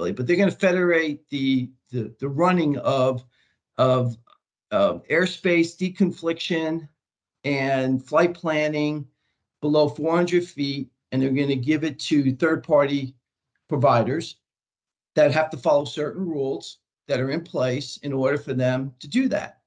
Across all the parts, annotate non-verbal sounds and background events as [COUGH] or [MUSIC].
but they're going to federate the, the, the running of, of, of airspace deconfliction and flight planning below 400 feet, and they're going to give it to third-party providers that have to follow certain rules that are in place in order for them to do that.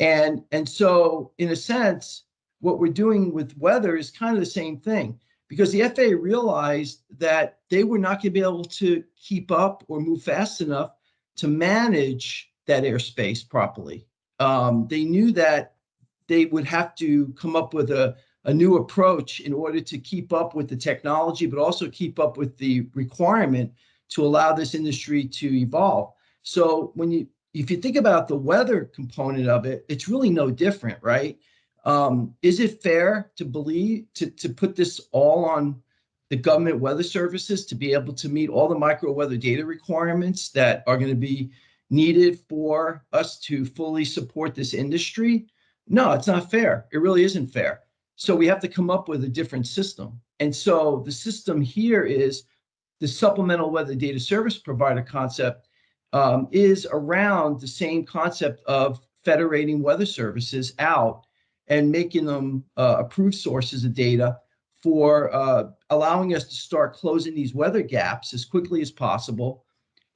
And, and so in a sense, what we're doing with weather is kind of the same thing because the FAA realized that they were not going to be able to keep up or move fast enough to manage that airspace properly. Um, they knew that they would have to come up with a, a new approach in order to keep up with the technology, but also keep up with the requirement to allow this industry to evolve. So when you, if you think about the weather component of it, it's really no different, right? Um, is it fair to believe, to, to put this all on the government weather services to be able to meet all the micro weather data requirements that are going to be needed for us to fully support this industry? No, it's not fair. It really isn't fair. So we have to come up with a different system. And so the system here is the supplemental weather data service provider concept um, is around the same concept of federating weather services out and making them uh, approved sources of data for uh, allowing us to start closing these weather gaps as quickly as possible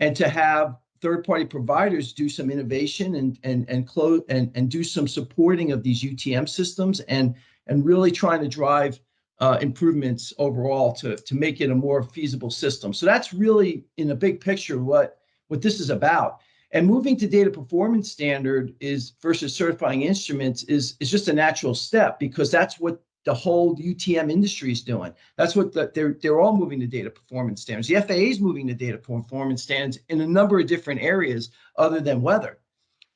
and to have third-party providers do some innovation and and and close and and do some supporting of these UTM systems and and really trying to drive uh, improvements overall to to make it a more feasible system. So that's really in a big picture what what this is about. And moving to data performance standard is versus certifying instruments is is just a natural step because that's what the whole UTM industry is doing. That's what the, they're they're all moving to data performance standards. The FAA is moving to data performance standards in a number of different areas other than weather.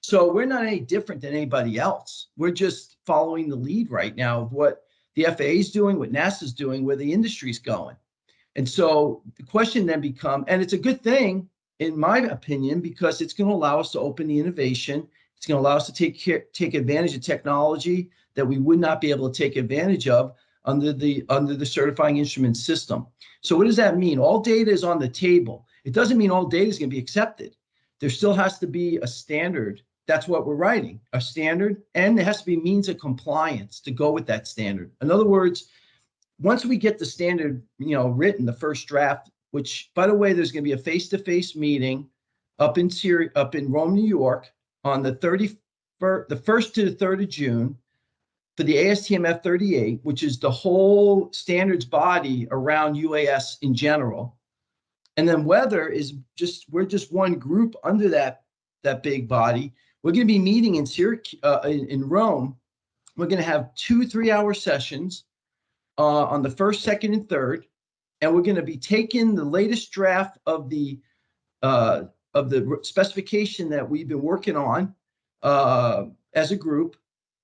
So we're not any different than anybody else. We're just following the lead right now of what the FAA is doing, what NASA's doing, where the industry's going. And so the question then become, and it's a good thing in my opinion, because it's going to allow us to open the innovation. It's going to allow us to take care, take advantage of technology that we would not be able to take advantage of under the under the certifying instrument system. So what does that mean? All data is on the table. It doesn't mean all data is going to be accepted. There still has to be a standard. That's what we're writing, a standard, and there has to be means of compliance to go with that standard. In other words, once we get the standard, you know, written, the first draft, which by the way, there's going to be a face-to-face -face meeting up in Syria, up in Rome, New York on the 31st, the 1st to the 3rd of June for the ASTM F38, which is the whole standards body around UAS in general. And then weather is just, we're just one group under that, that big body. We're going to be meeting in Syracuse, uh, in, in, Rome. We're going to have two three hour sessions uh, on the first, second, and third. And we're going to be taking the latest draft of the, uh, of the specification that we've been working on uh, as a group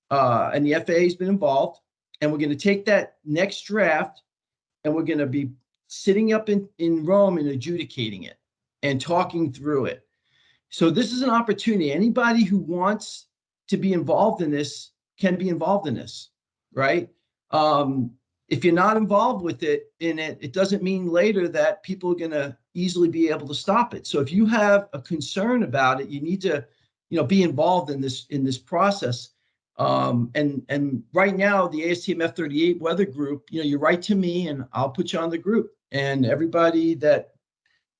uh, and the FAA has been involved. And we're going to take that next draft and we're going to be sitting up in, in Rome and adjudicating it and talking through it. So this is an opportunity. Anybody who wants to be involved in this can be involved in this, right? Um, if you're not involved with it in it, it doesn't mean later that people are going to easily be able to stop it. So if you have a concern about it, you need to, you know, be involved in this in this process. Um, and, and right now, the ASTM F38 weather group, you know, you write to me and I'll put you on the group. And everybody that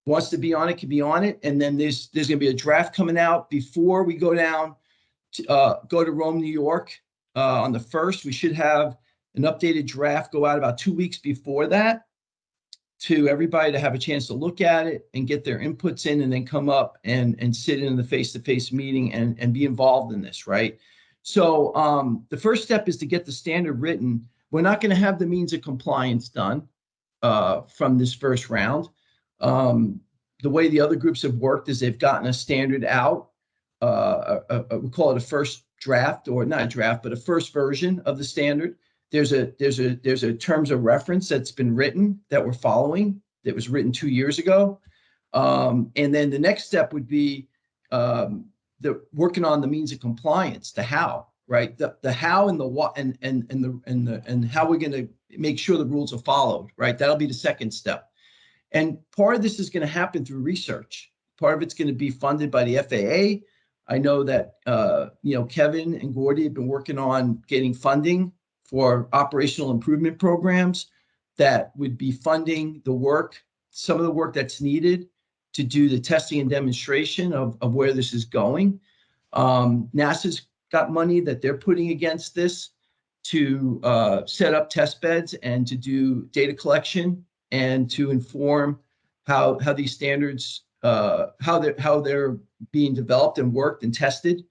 wants to be on it can be on it. And then there's there's going to be a draft coming out before we go down to uh, go to Rome, New York uh, on the first. We should have an updated draft go out about two weeks before that to everybody to have a chance to look at it and get their inputs in and then come up and, and sit in the face-to-face -face meeting and, and be involved in this, right? So um, the first step is to get the standard written. We're not going to have the means of compliance done uh, from this first round. Um, the way the other groups have worked is they've gotten a standard out. Uh, a, a, we call it a first draft, or not a draft, but a first version of the standard. There's a there's a there's a terms of reference that's been written that we're following that was written two years ago. Um, and then the next step would be um, the working on the means of compliance, the how, right? The the how and the what and and and the and the and how we're going to make sure the rules are followed, right? That'll be the second step. And part of this is going to happen through research. Part of it's going to be funded by the FAA. I know that uh, you know Kevin and Gordy have been working on getting funding for operational improvement programs that would be funding the work, some of the work that's needed to do the testing and demonstration of, of where this is going. Um, NASA's got money that they're putting against this to uh, set up test beds and to do data collection and to inform how how these standards uh, how they're how they're being developed and worked and tested.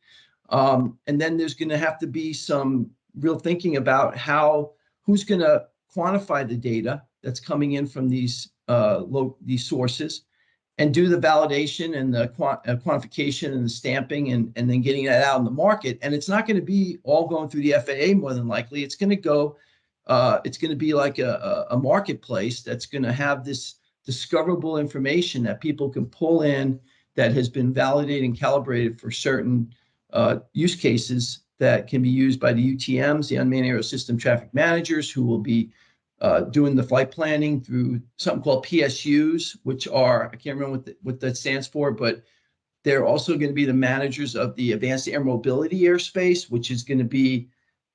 Um, and then there's going to have to be some real thinking about how who's going to quantify the data that's coming in from these uh, low, these sources and do the validation and the quant uh, quantification and the stamping and, and then getting that out in the market. And it's not going to be all going through the FAA more than likely. It's going to go, uh, it's going to be like a, a marketplace that's going to have this discoverable information that people can pull in that has been validated and calibrated for certain uh, use cases that can be used by the UTMs, the unmanned aerial system traffic managers, who will be uh, doing the flight planning through something called PSUs, which are, I can't remember what, the, what that stands for, but they're also going to be the managers of the advanced air mobility airspace, which is going to be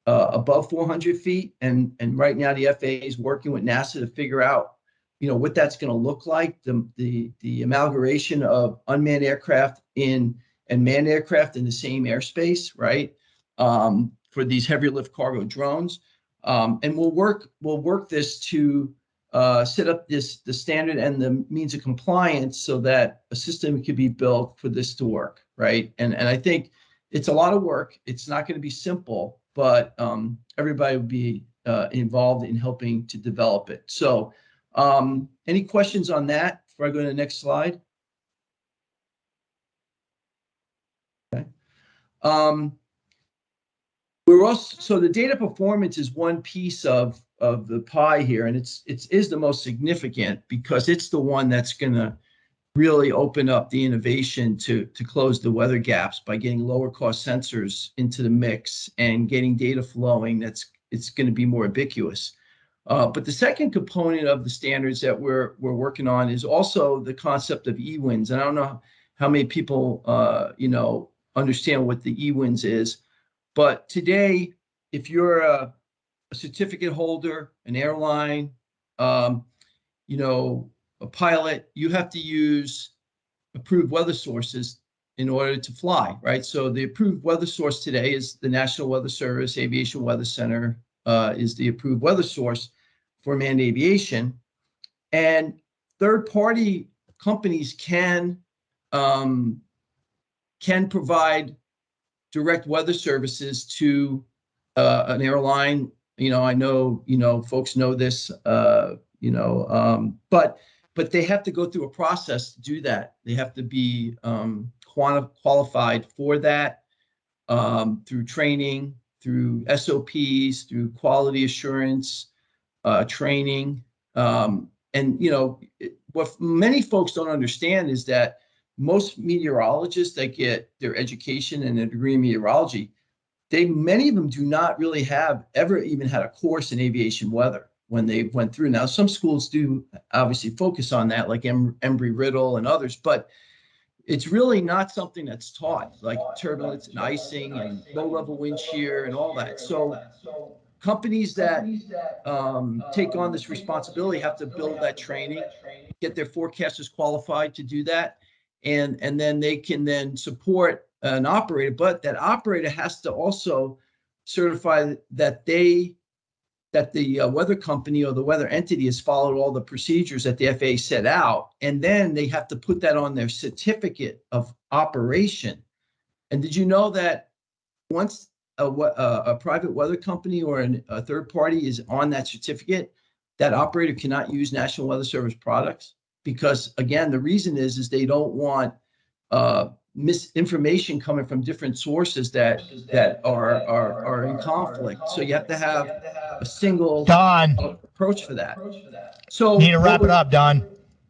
uh, above 400 feet. And, and right now the FAA is working with NASA to figure out, you know, what that's going to look like, the, the, the amalgamation of unmanned aircraft in and manned aircraft in the same airspace, right? Um, for these heavy lift cargo drones. Um, and we'll work we'll work this to uh, set up this the standard and the means of compliance so that a system could be built for this to work, right? And and I think it's a lot of work. It's not going to be simple, but um, everybody will be uh, involved in helping to develop it. So, um, any questions on that before I go to the next slide? Okay. Um, we're also so the data performance is one piece of of the pie here, and it's it's is the most significant because it's the one that's going to really open up the innovation to to close the weather gaps by getting lower cost sensors into the mix and getting data flowing. That's it's going to be more ubiquitous. Uh, but the second component of the standards that we're we're working on is also the concept of EWINS. And I don't know how many people uh, you know understand what the EWINS is. But today, if you're a, a certificate holder, an airline, um, you know, a pilot, you have to use approved weather sources in order to fly, right? So the approved weather source today is the National Weather Service Aviation Weather Center uh, is the approved weather source for manned aviation. And third-party companies can um, can provide direct weather services to uh, an airline. You know, I know, you know, folks know this, uh, you know, um, but but they have to go through a process to do that. They have to be um, qualified for that um, through training, through SOPs, through quality assurance, uh, training. Um, and, you know, what many folks don't understand is that most meteorologists that get their education and a degree in meteorology, they many of them do not really have ever even had a course in aviation weather when they went through. Now, some schools do obviously focus on that, like Embry-Riddle and others, but it's really not something that's taught, like turbulence and icing and low-level wind shear and all that. So companies that um, take on this responsibility have to build that training, get their forecasters qualified to do that and and then they can then support an operator but that operator has to also certify that they that the uh, weather company or the weather entity has followed all the procedures that the FAA set out and then they have to put that on their certificate of operation. And did you know that once a, a, a private weather company or an, a third party is on that certificate that operator cannot use National Weather Service products because again, the reason is is they don't want uh, misinformation coming from different sources that that are are are in conflict. So you have to have a single Don approach for that. So need to wrap it up, Don.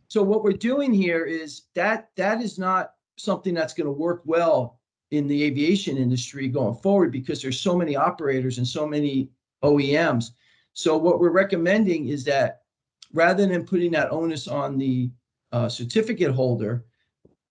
So what we're doing here is that that is not something that's going to work well in the aviation industry going forward because there's so many operators and so many OEMs. So what we're recommending is that rather than putting that onus on the uh, certificate holder,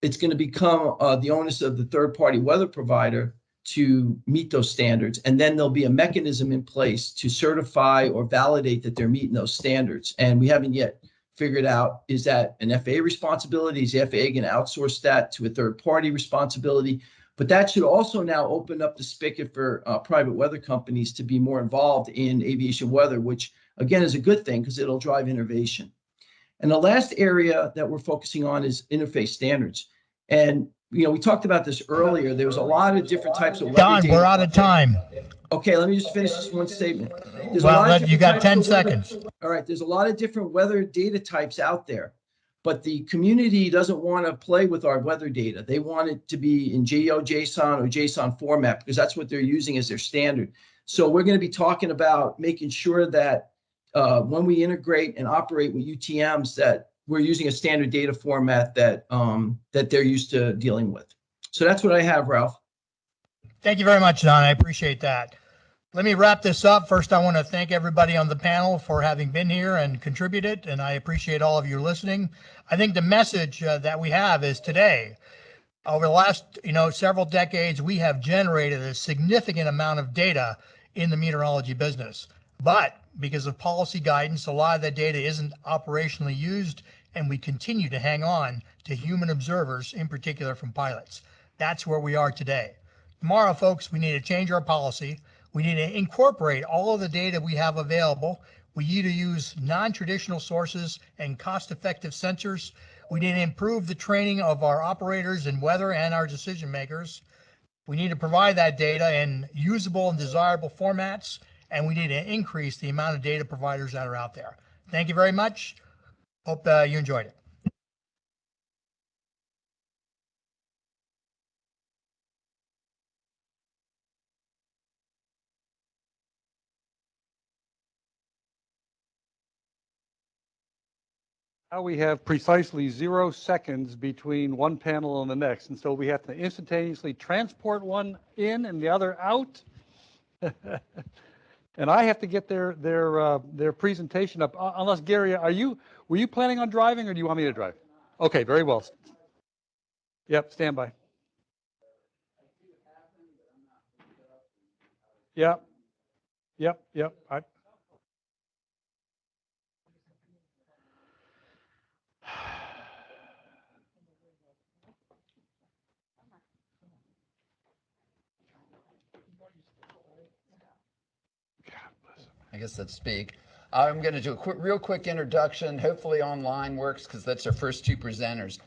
it's going to become uh, the onus of the third-party weather provider to meet those standards. And then there'll be a mechanism in place to certify or validate that they're meeting those standards. And we haven't yet figured out, is that an FAA responsibility? Is the FAA going to outsource that to a third-party responsibility? But that should also now open up the spigot for uh, private weather companies to be more involved in aviation weather, which again is a good thing because it'll drive innovation. And the last area that we're focusing on is interface standards. And you know, we talked about this earlier. There was a lot of different types of. Don, data we're out of time. Okay, let me just finish this one statement. There's Well, you got 10 of weather- seconds. All right, there's a lot of different weather data types out there. But the community doesn't want to play with our weather data. They want it to be in GeoJSON or JSON format because that's what they're using as their standard. So we're going to be talking about making sure that uh, when we integrate and operate with UTMs, that we're using a standard data format that um, that they're used to dealing with. So that's what I have, Ralph. Thank you very much, Don. I appreciate that. Let me wrap this up. First, I want to thank everybody on the panel for having been here and contributed, and I appreciate all of you listening. I think the message uh, that we have is today, over the last, you know, several decades, we have generated a significant amount of data in the meteorology business. But because of policy guidance, a lot of that data isn't operationally used, and we continue to hang on to human observers, in particular from pilots. That's where we are today. Tomorrow, folks, we need to change our policy. We need to incorporate all of the data we have available. We need to use non-traditional sources and cost-effective sensors. We need to improve the training of our operators in weather and our decision makers. We need to provide that data in usable and desirable formats, and we need to increase the amount of data providers that are out there. Thank you very much. Hope uh, you enjoyed it. Now we have precisely zero seconds between one panel and the next, and so we have to instantaneously transport one in and the other out. [LAUGHS] And I have to get their, their, uh, their presentation up, Uh, unless Gary, are you, were you planning on driving or do you want me to drive? Okay, very well. Yep, stand by. Yep, yep, yep. I, I guess that's speak. I'm going to do a quick, real quick introduction. Hopefully online works because that's our first two presenters.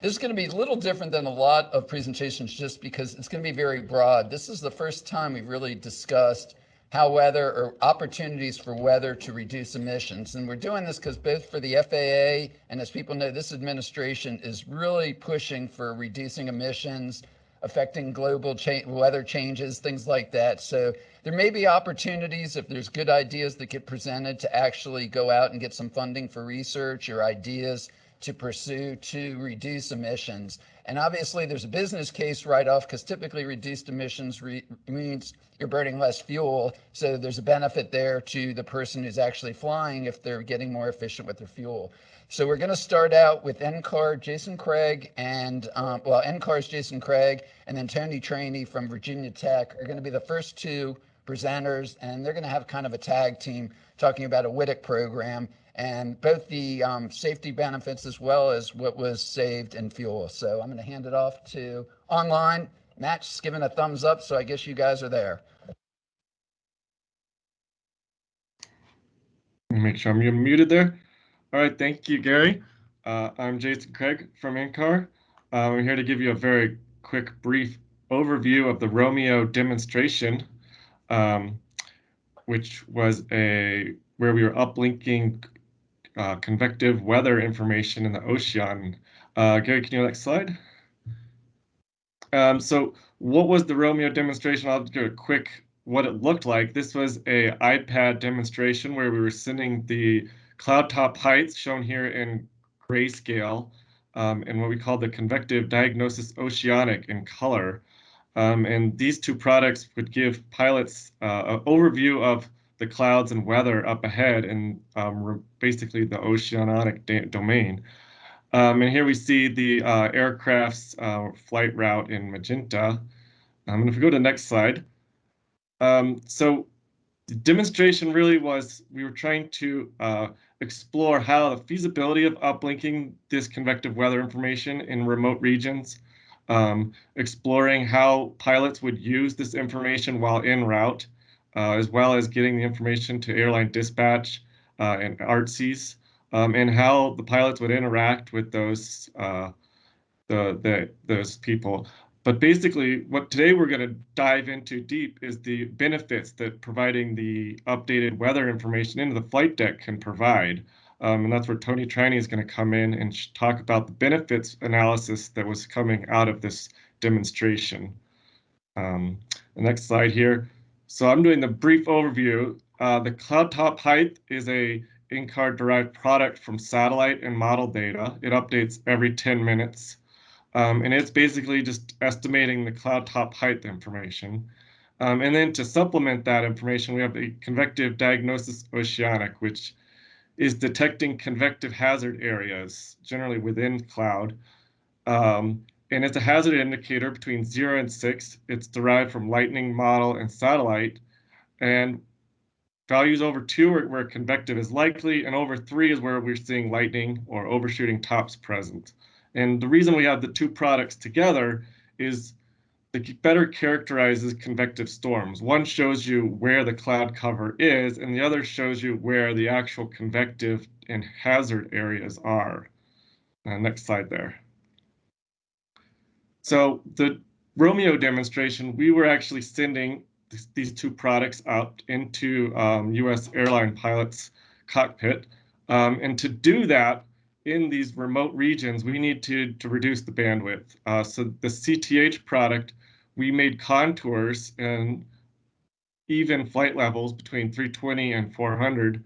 This is going to be a little different than a lot of presentations just because it's going to be very broad. This is the first time we've really discussed how weather or opportunities for weather to reduce emissions. And we're doing this because both for the FAA and as people know, this administration is really pushing for reducing emissions, affecting global cha- weather changes, things like that. So there may be opportunities if there's good ideas that get presented to actually go out and get some funding for research or ideas to pursue to reduce emissions. And obviously, there's a business case right off because typically reduced emissions re- means you're burning less fuel. So there's a benefit there to the person who's actually flying if they're getting more efficient with their fuel. So we're going to start out with NCAR, Jason Craig, and um, well, NCAR's Jason Craig, and then Tony Trani from Virginia Tech are going to be the first two presenters, and they're going to have kind of a tag team talking about a WTIC program and both the um, safety benefits as well as what was saved in fuel. So I'm going to hand it off to online. Matt's giving a thumbs up, so I guess you guys are there. Make sure I'm muted there. All right, thank you, Gary. Uh, I'm Jason Craig from NCAR. Uh, I'm here to give you a very quick, brief overview of the Romeo demonstration, um, which was a where we were uplinking uh, convective weather information in the ocean. Uh, Gary, can you next slide? Um, so what was the Romeo demonstration? I'll do a quick what it looked like. This was a iPad demonstration where we were sending the cloud top heights shown here in grayscale um, and what we call the convective diagnosis oceanic in color. Um, and these two products would give pilots uh, an overview of the clouds and weather up ahead in um, basically the oceanic domain. Um, and here we see the uh, aircraft's uh, flight route in magenta. Um, and if we go to the next slide. Um, so the demonstration really was, we were trying to uh, explore how the feasibility of uplinking this convective weather information in remote regions, um, exploring how pilots would use this information while en route, uh, as well as getting the information to airline dispatch uh, and ARTCs, um, and how the pilots would interact with those uh, the, the those people. But basically, what today we're going to dive into deep is the benefits that providing the updated weather information into the flight deck can provide. Um, and that's where Tony Trani is going to come in and talk about the benefits analysis that was coming out of this demonstration. Um, the next slide here. So I'm doing the brief overview. Uh, the cloud top height is a NCAR derived product from satellite and model data. It updates every 10 minutes. Um, and it's basically just estimating the cloud top height information. Um, and then to supplement that information, we have the convective diagnosis oceanic, which is detecting convective hazard areas, generally within cloud. Um, and it's a hazard indicator between zero and six. It's derived from lightning model and satellite. And values over two are where convective is likely, and over three is where we're seeing lightning or overshooting tops present. And the reason we have the two products together is it better characterizes convective storms. One shows you where the cloud cover is, and the other shows you where the actual convective and hazard areas are. Uh, next slide there. So the Romeo demonstration, we were actually sending these two products out into um, US airline pilots cockpit. Um, and to do that, in these remote regions, we need to, to reduce the bandwidth. Uh, so the CTH product, we made contours and even flight levels between 320 and 400.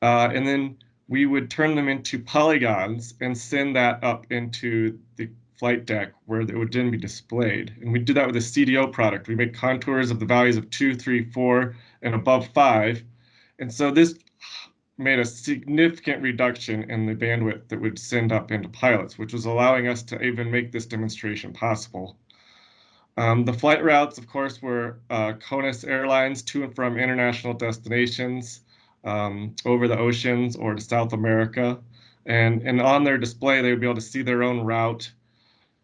Uh, and then we would turn them into polygons and send that up into the flight deck where it would then be displayed. And we do that with a CDO product. We make contours of the values of two, three, four, and above five. And so this made a significant reduction in the bandwidth that would send up into pilots, which was allowing us to even make this demonstration possible. Um, the flight routes, of course, were uh, CONUS Airlines to and from international destinations um, over the oceans or to South America. And, and on their display, they would be able to see their own route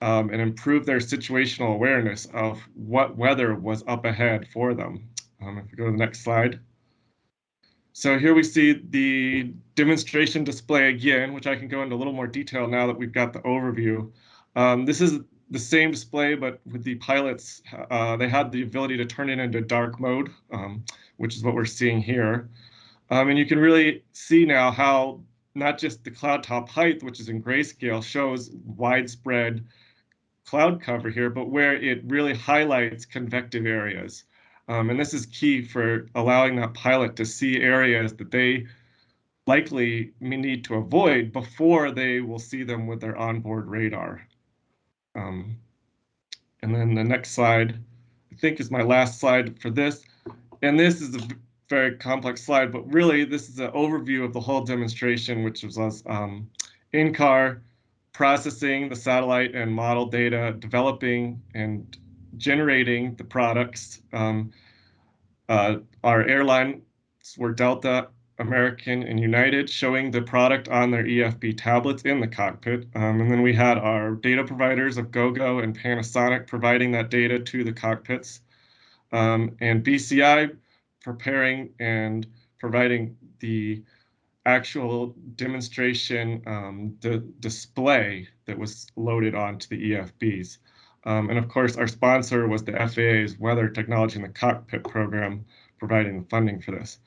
um, and improve their situational awareness of what weather was up ahead for them. Um, if we go to the next slide. So here we see the demonstration display again, which I can go into a little more detail now that we've got the overview. Um, this is the same display, but with the pilots, uh, they had the ability to turn it into dark mode, um, which is what we're seeing here. Um, and you can really see now how not just the cloud top height, which is in grayscale, shows widespread cloud cover here, but where it really highlights convective areas. Um, and this is key for allowing that pilot to see areas that they likely need to avoid before they will see them with their onboard radar. Um, and then the next slide, I think is my last slide for this. And this is a very complex slide, but really this is an overview of the whole demonstration, which was um, NCAR processing the satellite and model data, developing and generating the products. Um, uh, our airlines were Delta, American, and United, showing the product on their EFB tablets in the cockpit. Um, and then we had our data providers of GoGo and Panasonic providing that data to the cockpits. Um, and BCI preparing and providing the actual demonstration um, the display that was loaded onto the EFBs. Um, and of course, our sponsor was the FAA's Weather Technology in the Cockpit program, providing the funding for this.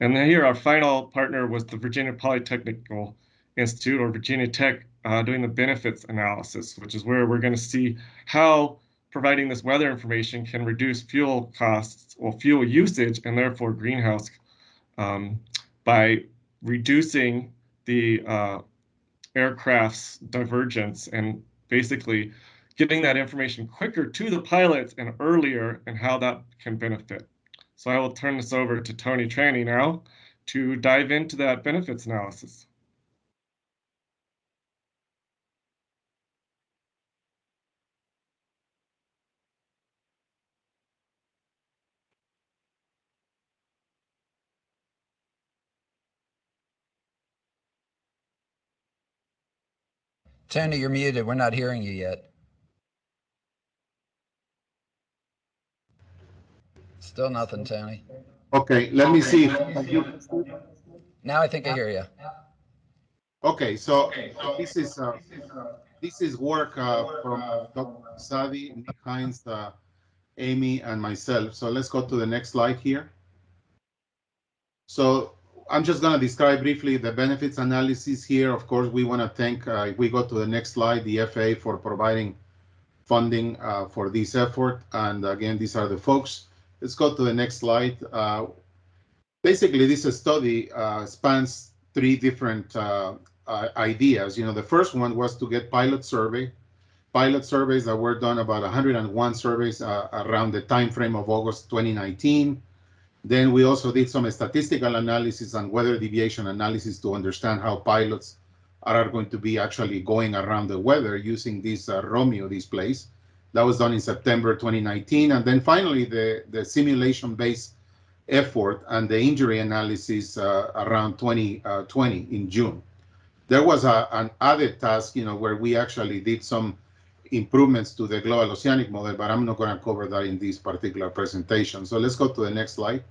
And then here, our final partner was the Virginia Polytechnical Institute, or Virginia Tech, uh, doing the benefits analysis, which is where we're going to see how providing this weather information can reduce fuel costs or fuel usage and therefore greenhouse um, by reducing the uh, aircraft's divergence and basically getting that information quicker to the pilots and earlier and how that can benefit. So I will turn this over to Tony Trani now to dive into that benefits analysis. Tony, you're muted. We're not hearing you yet. Still nothing, Tony. Okay, let me see. Now I think I hear you. Okay, so this is, uh, this is work, uh, from Dr. Sadi, Nick Hinze, uh, Amy and myself. So let's go to the next slide here. So I'm just gonna describe briefly the benefits analysis here. Of course, we wanna thank, uh, if we go to the next slide, the FAA for providing funding, uh, for this effort. And again, these are the folks. Let's go to the next slide. Uh, basically, this study uh, spans three different uh, uh, ideas. You know, the first one was to get pilot survey, pilot surveys that were done about 101 surveys uh, around the time frame of August 2019. Then we also did some statistical analysis and weather deviation analysis to understand how pilots are going to be actually going around the weather using this uh, Romeo displays. That was done in September 2019. And then finally, the, the simulation-based effort and the injury analysis uh, around 2020 uh, in June. There was a, an added task, you know, where we actually did some improvements to the global oceanic model, but I'm not going to cover that in this particular presentation. So let's go to the next slide.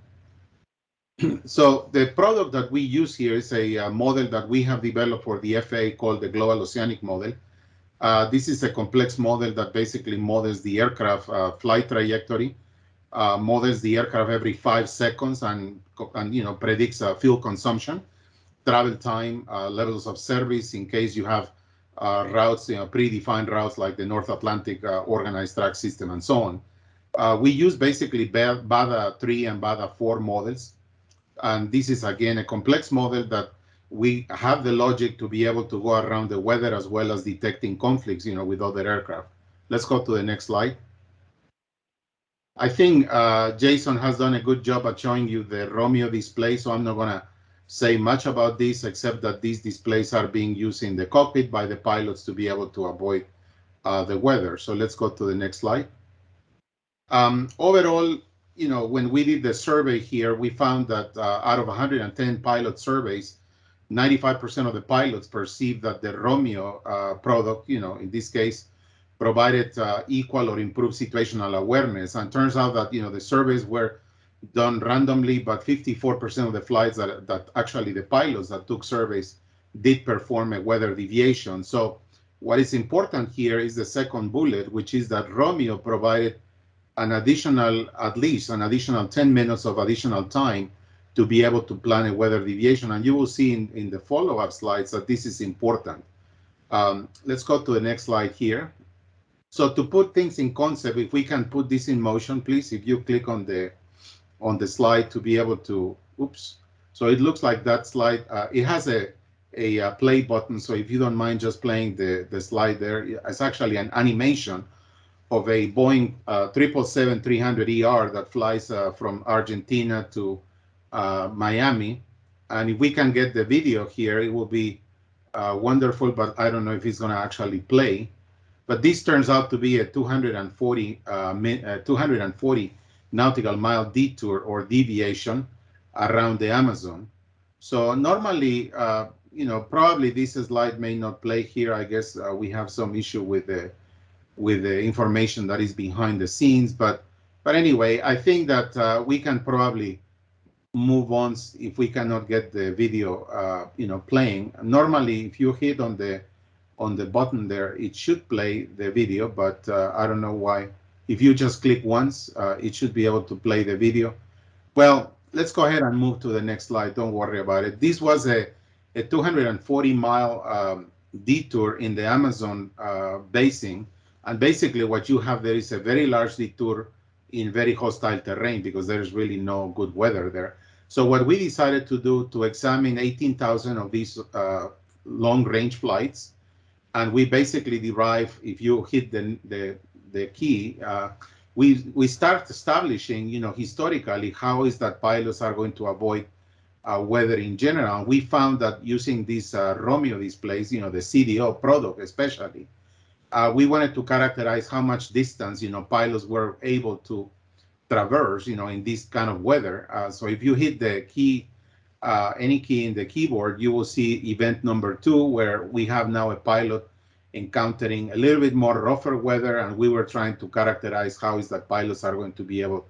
[CLEARS THROAT] so the product that we use here is a, a, model that we have developed for the FAA called the Global Oceanic Model. Uh, this is a complex model that basically models the aircraft uh, flight trajectory, uh, models the aircraft every five seconds, and, and you know predicts uh, fuel consumption, travel time, uh, levels of service in case you have uh, routes, you know, predefined routes like the North Atlantic organized track system and so on. we use basically BADA 3 and BADA 4 models. And this is again a complex model that we have the logic to be able to go around the weather as well as detecting conflicts, you know, with other aircraft. Let's go to the next slide. I think uh, Jason has done a good job at showing you the Romeo display, so I'm not going to say much about this except that these displays are being used in the cockpit by the pilots to be able to avoid uh, the weather. So let's go to the next slide. Um, overall, you know, when we did the survey here, we found that uh, out of 110 pilot surveys, 95% of the pilots perceived that the Romeo uh, product, you know, in this case, provided uh, equal or improved situational awareness. And turns out that, you know, the surveys were done randomly, but 54% of the flights that, that actually the pilots that took surveys did perform a weather deviation. So what is important here is the second bullet, which is that Romeo provided an additional, at least an additional 10 minutes of additional time to be able to plan a weather deviation. And you will see in, in the follow-up slides that this is important. Um, let's go to the next slide here. So to put things in concept, if we can put this in motion, please, if you click on the on the slide to be able to, oops. So it looks like that slide, uh, it has a, a, a, play button. So if you don't mind just playing the, the slide there, it's actually an animation of a Boeing uh, 777-300ER that flies uh, from Argentina to uh, Miami. And if we can get the video here, it will be uh, wonderful, but I don't know if it's going to actually play. But this turns out to be a 240, uh, uh 240 nautical mile detour or deviation around the Amazon. So normally, uh, you know, probably this slide may not play here. I guess uh, we have some issue with the with the information that is behind the scenes. But but anyway, I think that we can probably move on if we cannot get the video, uh, you know, playing. Normally, if you hit on the on the button there, it should play the video, but uh, I don't know why. If you just click once, uh, it should be able to play the video. Well, let's go ahead and move to the next slide. Don't worry about it. This was a, a 240 mile um, detour in the Amazon uh, basin. And basically what you have there is a very large detour in very hostile terrain because there's really no good weather there. So what we decided to do to examine 18,000 of these uh, long range flights, and we basically derive, if you hit the, the, the key, uh, we we start establishing, you know, historically how is that pilots are going to avoid uh, weather in general. We found that using this uh, Romeo displays, you know, the CDO product especially, uh, we wanted to characterize how much distance, you know, pilots were able to traverse, you know, in this kind of weather. Uh, so if you hit the key, uh, any key in the keyboard, you will see event number two, where we have now a pilot encountering a little bit more rougher weather, and we were trying to characterize how is that pilots are going to be able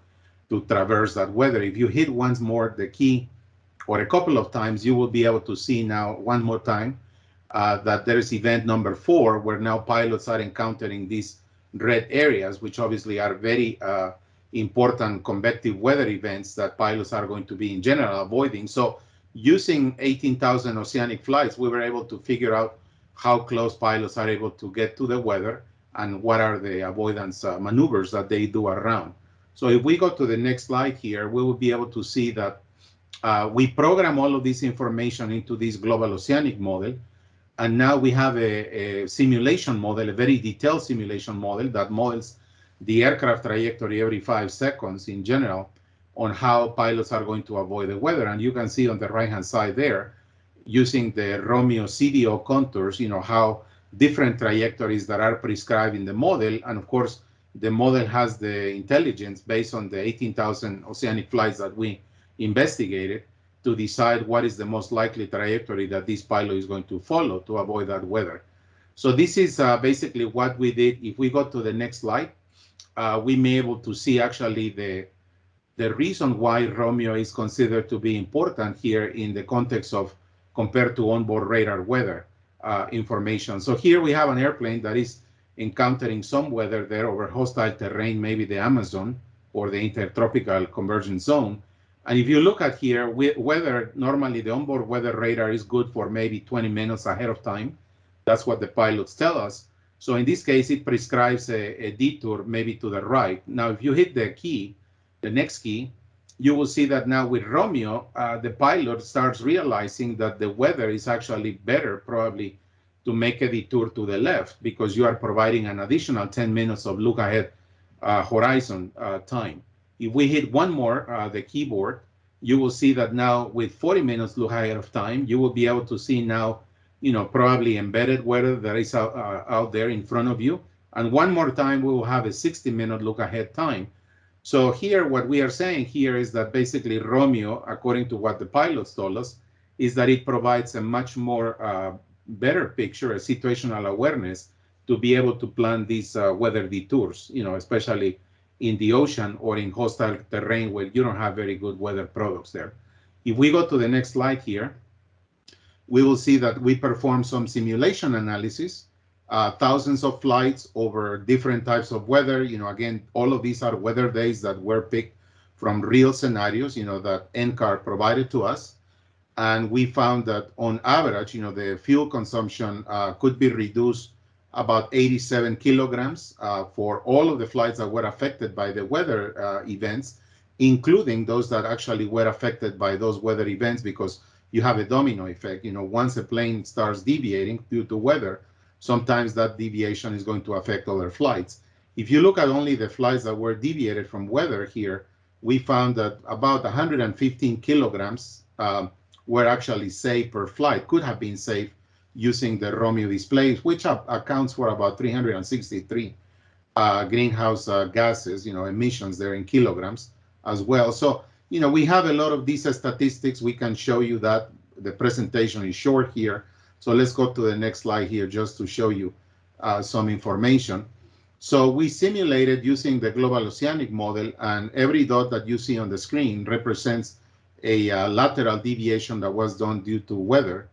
to traverse that weather. If you hit once more the key or a couple of times, you will be able to see now one more time uh, that there is event number four, where now pilots are encountering these red areas, which obviously are very uh, important convective weather events that pilots are going to be in general avoiding. So using 18,000 oceanic flights, we were able to figure out how close pilots are able to get to the weather and what are the avoidance uh, maneuvers that they do around. So if we go to the next slide here, we will be able to see that uh, we program all of this information into this global oceanic model. And now we have a, a, simulation model, a very detailed simulation model that models the aircraft trajectory every five seconds in general on how pilots are going to avoid the weather. And you can see on the right-hand side there, using the Romeo CDO contours, you know, how different trajectories that are prescribed in the model. And of course, the model has the intelligence based on the 18,000 oceanic flights that we investigated to decide what is the most likely trajectory that this pilot is going to follow to avoid that weather. So this is uh, basically what we did. If we go to the next slide, uh, we may able to see actually the the reason why Romeo is considered to be important here in the context of compared to onboard radar weather uh, information. So here we have an airplane that is encountering some weather there over hostile terrain, maybe the Amazon or the intertropical convergence zone. And if you look at here, weather, normally the onboard weather radar is good for maybe 20 minutes ahead of time. That's what the pilots tell us. So in this case, it prescribes a, a detour maybe to the right. Now, if you hit the key, the next key, you will see that now with Romeo, uh, the pilot starts realizing that the weather is actually better probably to make a detour to the left because you are providing an additional 10 minutes of look ahead uh, horizon uh, time. If we hit one more, uh, the keyboard, you will see that now with 40 minutes look ahead of time, you will be able to see now, you know, probably embedded weather that is out, uh, out there in front of you. And one more time, we will have a 60 minute look ahead time so here, what we are saying here is that basically Romeo, according to what the pilots told us, is that it provides a much more uh, better picture, a situational awareness to be able to plan these uh, weather detours, you know, especially in the ocean or in hostile terrain where you don't have very good weather products there. If we go to the next slide here, we will see that we perform some simulation analysis uh, thousands of flights over different types of weather. You know, again, all of these are weather days that were picked from real scenarios, you know, that NCAR provided to us. And we found that on average, you know, the fuel consumption uh, could be reduced about 87 kilograms uh, for all of the flights that were affected by the weather uh, events, including those that actually were affected by those weather events because you have a domino effect. You know, once a plane starts deviating due to weather, sometimes that deviation is going to affect other flights. If you look at only the flights that were deviated from weather here, we found that about 115 kilograms um, were actually saved per flight, could have been saved using the Romeo displays, which accounts for about 363 uh, greenhouse uh, gases, you know, emissions there in kilograms as well. So, you know, we have a lot of these statistics. We can show you that. The presentation is short here, so let's go to the next slide here just to show you uh, some information. So we simulated using the global oceanic model and every dot that you see on the screen represents a uh, lateral deviation that was done due to weather.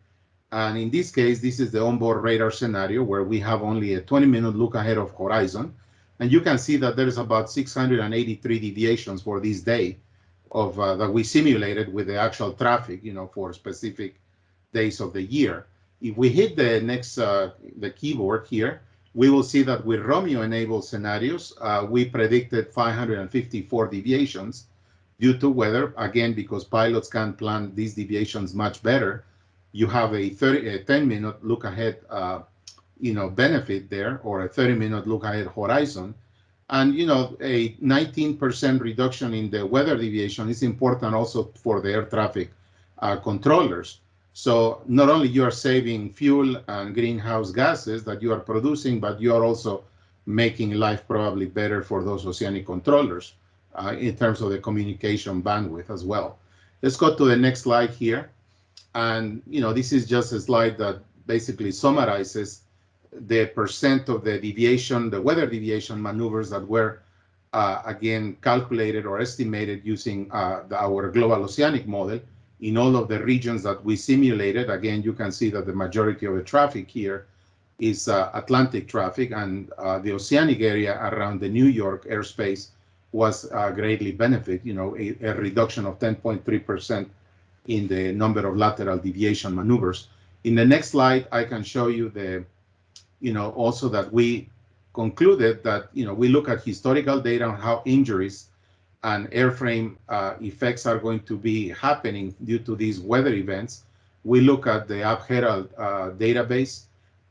And in this case, this is the onboard radar scenario where we have only a 20 minute look ahead of horizon. And you can see that there's about 683 deviations for this day of uh, that we simulated with the actual traffic, you know, for specific days of the year. If we hit the next, uh, the keyboard here, we will see that with Romeo enabled scenarios, uh, we predicted 554 deviations due to weather. Again, because pilots can plan these deviations much better. You have a 30, a 10 minute look ahead, uh, you know, benefit there or a 30 minute look ahead horizon. And, you know, a 19% reduction in the weather deviation is important also for the air traffic uh, controllers. So not only you are saving fuel and greenhouse gases that you are producing, but you are also making life probably better for those oceanic controllers uh, in terms of the communication bandwidth as well. Let's go to the next slide here. And, you know, this is just a slide that basically summarizes the percent of the deviation, the weather deviation maneuvers that were, uh, again, calculated or estimated using uh, the, our global oceanic model in all of the regions that we simulated. Again, you can see that the majority of the traffic here is uh, Atlantic traffic and uh, the oceanic area around the New York airspace was uh, greatly benefit, you know, a, a reduction of 10.3% in the number of lateral deviation maneuvers. In the next slide, I can show you the, you know, also that we concluded that, you know, we look at historical data on how injuries and airframe uh, effects are going to be happening due to these weather events. We look at the AvHerald uh, database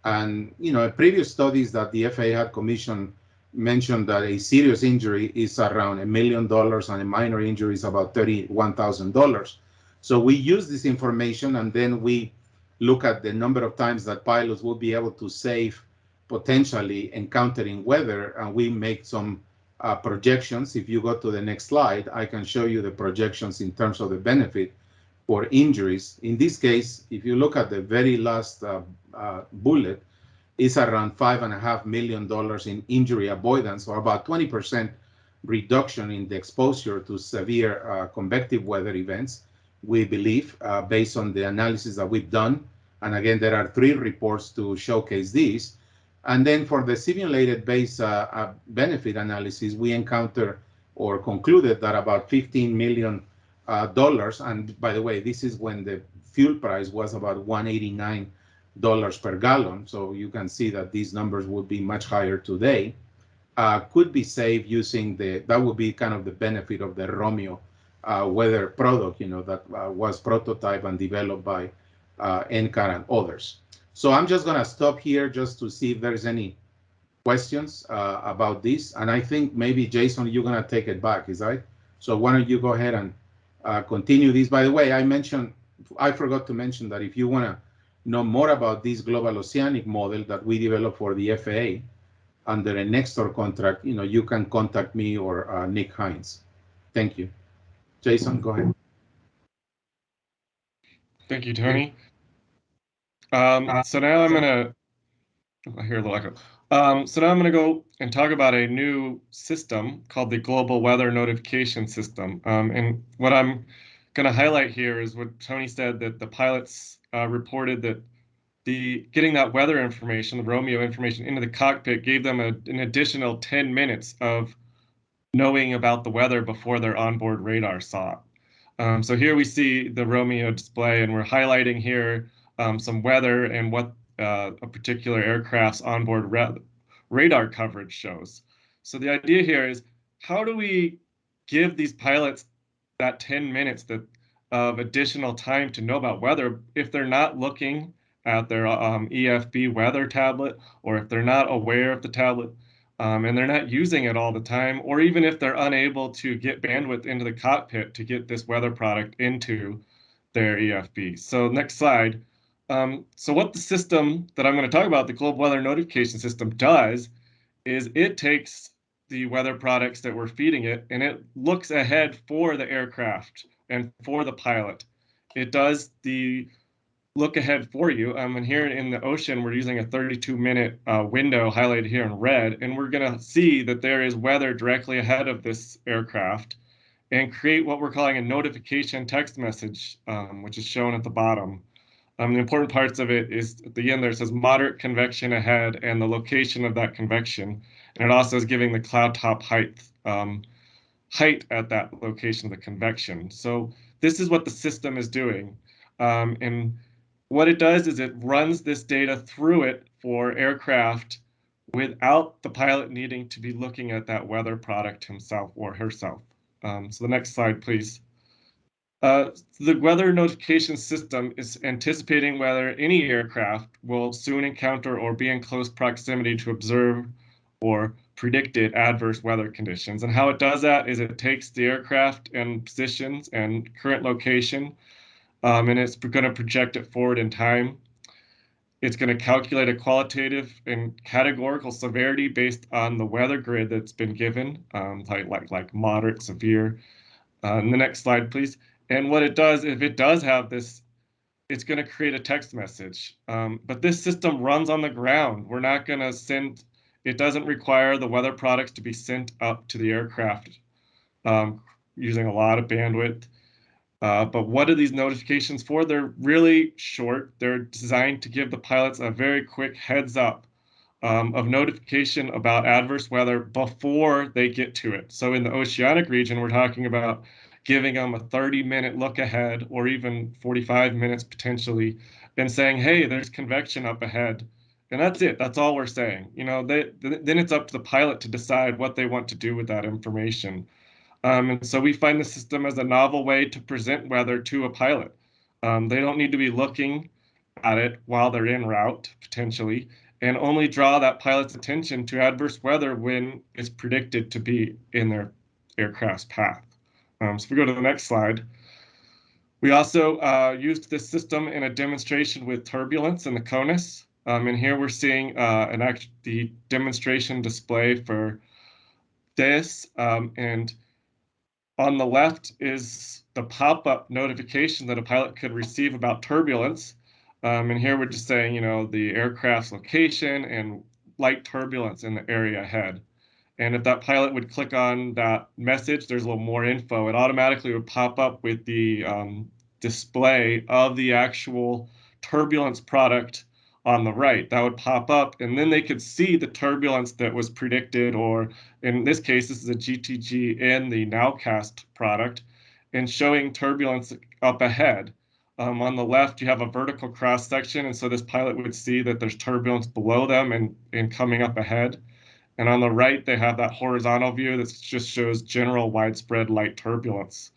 and, you know, previous studies that the FAA had commissioned mentioned that a serious injury is around a million dollars and a minor injury is about $31,000. So we use this information and then we look at the number of times that pilots will be able to save potentially encountering weather and we make some uh, projections. If you go to the next slide, I can show you the projections in terms of the benefit for injuries. In this case, if you look at the very last uh, uh, bullet, it's around five and a half million dollars in injury avoidance, or about 20% reduction in the exposure to severe uh, convective weather events. We believe, uh, based on the analysis that we've done, and again, there are three reports to showcase these. And then for the simulated base uh, uh, benefit analysis, we encounter or concluded that about 15 million uh, dollars. And by the way, this is when the fuel price was about 189 dollars per gallon. So you can see that these numbers would be much higher today. Uh, could be saved using the that would be kind of the benefit of the ROMIO weather product, you know, that uh, was prototyped and developed by NCAR and others. So I'm just going to stop here just to see if there's any questions uh, about this. And I think maybe, Jason, you're going to take it back, is that So why don't you go ahead and uh, continue this? By the way, I mentioned, I forgot to mention that if you want to know more about this global oceanic model that we developed for the FAA under a Nextor contract, you know, you can contact me or uh, Nick Hinze. Thank you. Jason, go ahead. Thank you, Tony. Um, uh, so now I'm gonna, I hear a little echo. Um, so now I'm gonna go and talk about a new system called the Global Weather Notification System. Um, and what I'm gonna highlight here is what Tony said that the pilots uh, reported that the getting that weather information, the ROMIO information into the cockpit gave them a, an additional 10 minutes of knowing about the weather before their onboard radar saw it. Um, so here we see the ROMIO display and we're highlighting here um, some weather and what uh, a particular aircraft's onboard radar coverage shows. So the idea here is how do we give these pilots that 10 minutes that, of additional time to know about weather if they're not looking at their um, EFB weather tablet or if they're not aware of the tablet um, and they're not using it all the time, or even if they're unable to get bandwidth into the cockpit to get this weather product into their EFB. So next slide. Um, so what the system that I'm going to talk about, the global weather notification system does is it takes the weather products that we're feeding it and it looks ahead for the aircraft and for the pilot. It does the look ahead for you. Um, and here in the ocean, we're using a 32 minute uh, window highlighted here in red, and we're going to see that there is weather directly ahead of this aircraft and create what we're calling a notification text message, um, which is shown at the bottom. Um, the important parts of it is at the end there says moderate convection ahead and the location of that convection. And it also is giving the cloud top height, um, height at that location of the convection. So this is what the system is doing. Um, and what it does is it runs this data through it for aircraft without the pilot needing to be looking at that weather product himself or herself. Um, so the next slide, please. Uh, the weather notification system is anticipating whether any aircraft will soon encounter or be in close proximity to observe or predicted adverse weather conditions. And how it does that is it takes the aircraft and positions and current location, um, and it's going to project it forward in time. It's going to calculate a qualitative and categorical severity based on the weather grid that's been given, um, like, like, like moderate, severe. Uh, the next slide, please. And what it does, if it does have this, it's going to create a text message. Um, but this system runs on the ground. We're not going to send, it doesn't require the weather products to be sent up to the aircraft um, using a lot of bandwidth. Uh, but what are these notifications for? They're really short. They're designed to give the pilots a very quick heads up um, of notification about adverse weather before they get to it. So in the oceanic region, we're talking about giving them a 30 minute look ahead or even 45 minutes potentially and saying, hey, there's convection up ahead. And that's it. That's all we're saying. You know, they, then it's up to the pilot to decide what they want to do with that information. Um, and so we find the system as a novel way to present weather to a pilot. Um, they don't need to be looking at it while they're en route, potentially, and only draw that pilot's attention to adverse weather when it's predicted to be in their aircraft's path. Um, so if we go to the next slide, we also uh, used this system in a demonstration with turbulence in the CONUS. Um, and here we're seeing uh, an act the demonstration display for this. Um, and on the left is the pop-up notification that a pilot could receive about turbulence. Um, and here we're just saying, you know, the aircraft's location and light turbulence in the area ahead. And if that pilot would click on that message, there's a little more info. It automatically would pop up with the um, display of the actual turbulence product on the right. That would pop up, and then they could see the turbulence that was predicted, or in this case, this is a GTG in the Nowcast product, and showing turbulence up ahead. Um, on the left, you have a vertical cross section, and so this pilot would see that there's turbulence below them and, and coming up ahead. And on the right, they have that horizontal view that just shows general widespread light turbulence.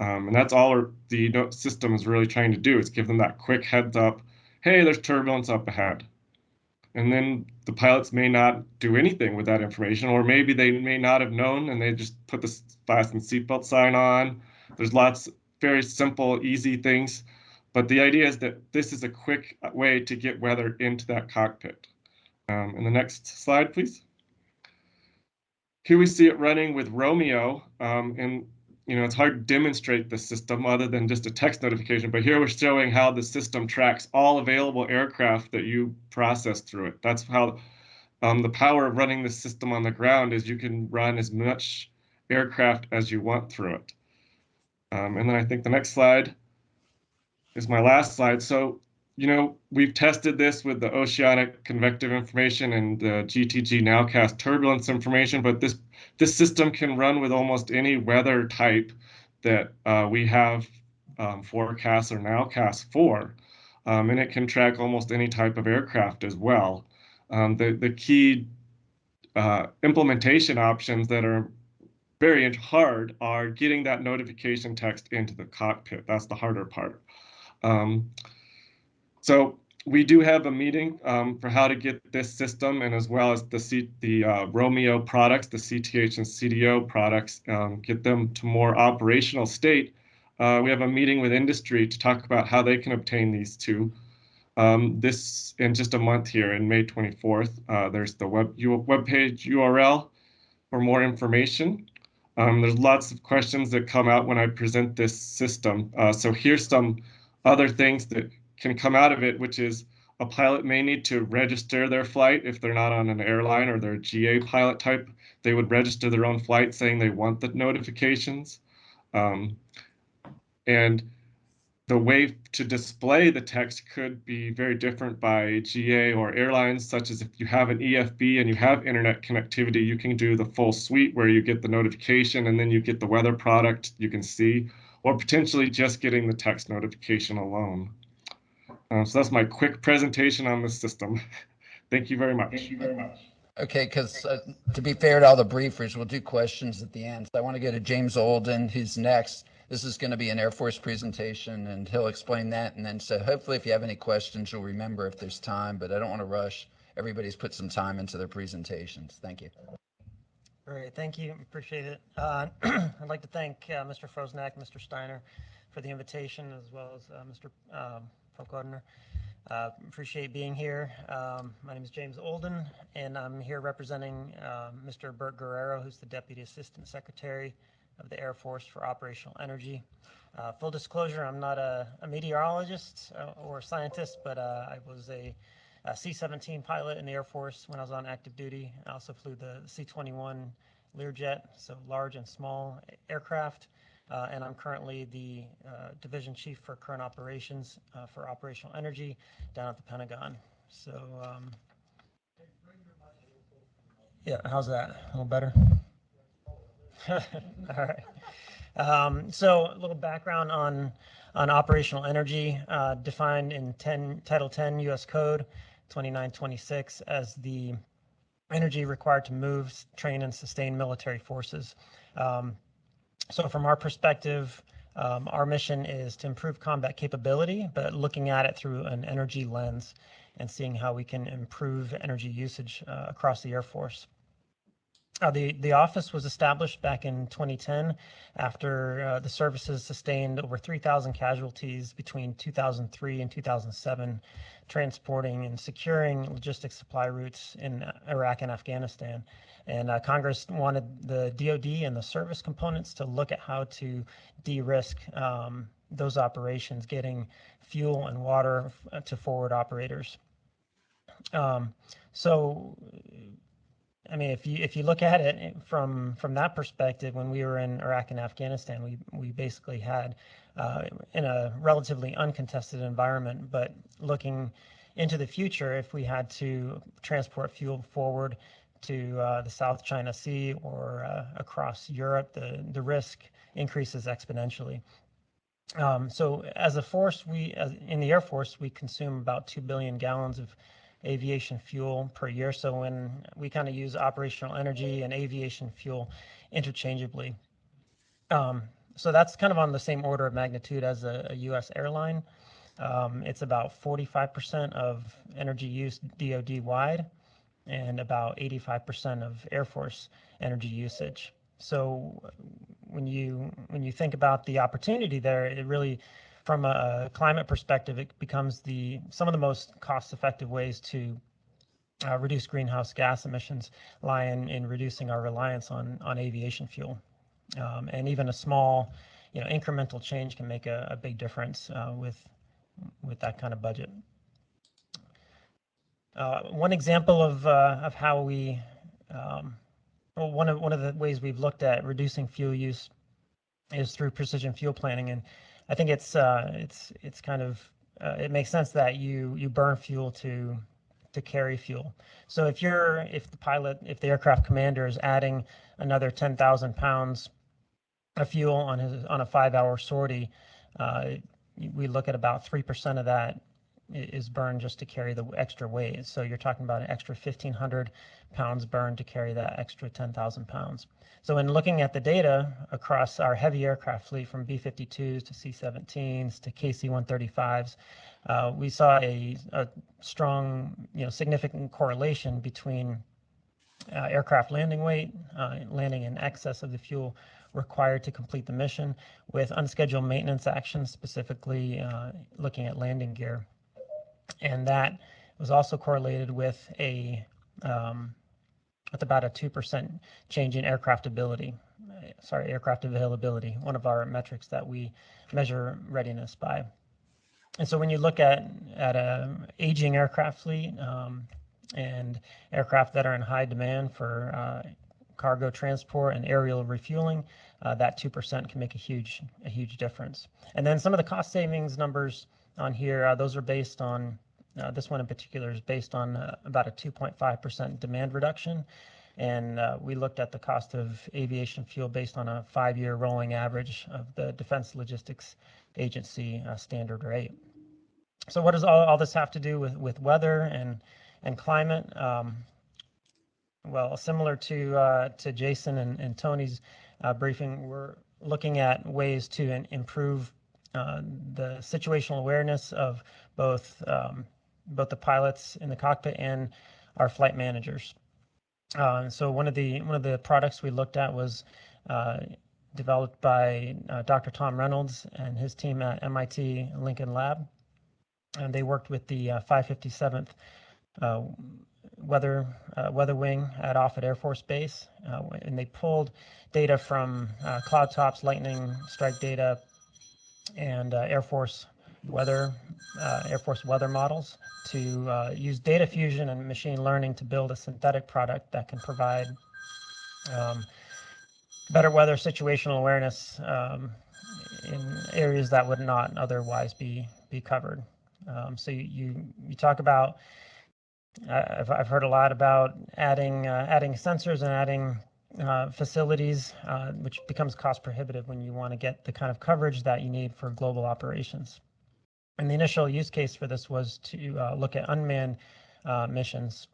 Um, and that's all the system is really trying to do is give them that quick heads up hey, there's turbulence up ahead. And then the pilots may not do anything with that information, or maybe they may not have known and they just put the fasten seatbelt sign on. There's lots very simple, easy things. But the idea is that this is a quick way to get weather into that cockpit. Um, and the next slide, please. Here we see it running with ROMIO, um, and you know, it's hard to demonstrate the system other than just a text notification, but here we're showing how the system tracks all available aircraft that you process through it. That's how um, the power of running the system on the ground is you can run as much aircraft as you want through it. Um, and then I think the next slide is my last slide. So, you know, we've tested this with the oceanic convective information and the GTG nowcast turbulence information, but this this system can run with almost any weather type that uh, we have um, forecasts or nowcasts for. Um, and it can track almost any type of aircraft as well. Um, the, the key uh, implementation options that are very hard are getting that notification text into the cockpit. That's the harder part. Um, so we do have a meeting um, for how to get this system and as well as the C the uh, ROMIO products, the CTH and CDO products, um, get them to more operational state. Uh, we have a meeting with industry to talk about how they can obtain these two. Um, this in just a month here in May 24th. Uh, there's the web page URL for more information. Um, there's lots of questions that come out when I present this system. Uh, so here's some other things that can come out of it, which is a pilot may need to register their flight if they're not on an airline or they're a GA pilot type. They would register their own flight saying they want the notifications. Um, and the way to display the text could be very different by GA or airlines, such as if you have an EFB and you have internet connectivity, you can do the full suite where you get the notification and then you get the weather product you can see, or potentially just getting the text notification alone. Um, so that's my quick presentation on the system. [LAUGHS] Thank you very much. Thank you very much. Okay, because uh, to be fair to all the briefers, we'll do questions at the end. So I want to go to James Olden, who's next. This is going to be an Air Force presentation, and he'll explain that. And then, so hopefully, if you have any questions, you'll remember if there's time. But I don't want to rush. Everybody's put some time into their presentations. Thank you. All right, thank you, appreciate it. Uh, [CLEARS THROAT] I'd like to thank uh, Mr. Frosnack, Mr. Steiner for the invitation, as well as uh, Mr. um, Pokodner. Uh, Appreciate being here. Um, My name is James Olden, and I'm here representing um, Mr. Bert Guerrero, who's the Deputy Assistant Secretary of the Air Force for Operational Energy. Uh, Full disclosure, I'm not a a meteorologist uh, or scientist, but uh, I was a a C-17 pilot in the Air Force when I was on active duty. I also flew the C-21 Learjet, so large and small aircraft. Uh, and I'm currently the uh, division chief for current operations uh, for operational energy down at the Pentagon. So, um, yeah, how's that? A little better? [LAUGHS] All right. Um, so a little background on on operational energy uh, defined in 10 Title 10 U.S. Code 2926 as the energy required to move, train, and sustain military forces. Um, so from our perspective, um, our mission is to improve combat capability, but looking at it through an energy lens and seeing how we can improve energy usage uh, across the Air Force. Uh, the, the office was established back in 2010 after uh, the services sustained over 3,000 casualties between 2003 and 2007, transporting and securing logistics supply routes in Iraq and Afghanistan. And uh, Congress wanted the DoD and the service components to look at how to de-risk um, those operations, getting fuel and water f- to forward operators. Um, so I mean, if you if you look at it from from that perspective, when we were in Iraq and Afghanistan, we we basically had uh, in a relatively uncontested environment. But looking into the future, if we had to transport fuel forward to uh, the South China Sea or uh, across Europe, the the risk increases exponentially. Um, so as a force, we as in the Air Force, we consume about two billion gallons of aviation fuel per year. So when we kind of use operational energy and aviation fuel interchangeably. Um, so that's kind of on the same order of magnitude as a, a US airline. Um, it's about 45% of energy use DoD wide and about 85% of Air Force energy usage. So when you when you think about the opportunity there, it really from a climate perspective, it becomes the some of the most cost-effective ways to uh, reduce greenhouse gas emissions lie in, in reducing our reliance on on aviation fuel, um, and even a small, you know, incremental change can make a, a big difference uh, with with that kind of budget. Uh, one example of uh, of how we um, well, one of one of the ways we've looked at reducing fuel use is through precision fuel planning, and I think it's uh, it's it's kind of uh, it makes sense that you you burn fuel to to carry fuel. So if you're if the pilot if the aircraft commander is adding another 10,000 pounds of fuel on his on a five hour sortie, uh, we look at about three percent of that is burned just to carry the extra weight. So you're talking about an extra 1,500 pounds burned to carry that extra 10,000 pounds. So in looking at the data across our heavy aircraft fleet from B-52s to C-17s to KC-135s, uh, we saw a, a, strong, you know, significant correlation between uh, aircraft landing weight, uh, landing in excess of the fuel required to complete the mission with unscheduled maintenance actions, specifically uh, looking at landing gear and that was also correlated with a um, with about a 2% change in aircraft ability, sorry, aircraft availability, one of our metrics that we measure readiness by. And so when you look at, at a aging aircraft fleet um, and aircraft that are in high demand for uh, cargo transport and aerial refueling, uh, that 2% can make a huge, a huge difference. And then some of the cost savings numbers on here, uh, those are based on uh, this one in particular is based on uh, about a 2.5% demand reduction. And uh, we looked at the cost of aviation fuel based on a five-year rolling average of the Defense Logistics Agency uh, standard rate. So what does all, all this have to do with, with weather and, and climate? Um, well, similar to, uh, to Jason and, and Tony's uh, briefing, we're looking at ways to improve the situational awareness of both um, both the pilots in the cockpit and our flight managers. Uh, so one of the one of the products we looked at was uh, developed by uh, Dr. Tom Reynolds and his team at MIT Lincoln Lab, and they worked with the uh, 557th uh, Weather uh, Weather Wing at Offutt Air Force Base, uh, and they pulled data from uh, cloud tops, lightning strike data, and uh, Air Force weather uh, Air Force weather models to uh, use data fusion and machine learning to build a synthetic product that can provide um, better weather situational awareness um, in areas that would not otherwise be be covered. Um, so you, you talk about I- I've I've heard a lot about adding uh, adding sensors and adding uh, facilities, uh, which becomes cost prohibitive when you want to get the kind of coverage that you need for global operations. And the initial use case for this was to uh, look at unmanned uh, missions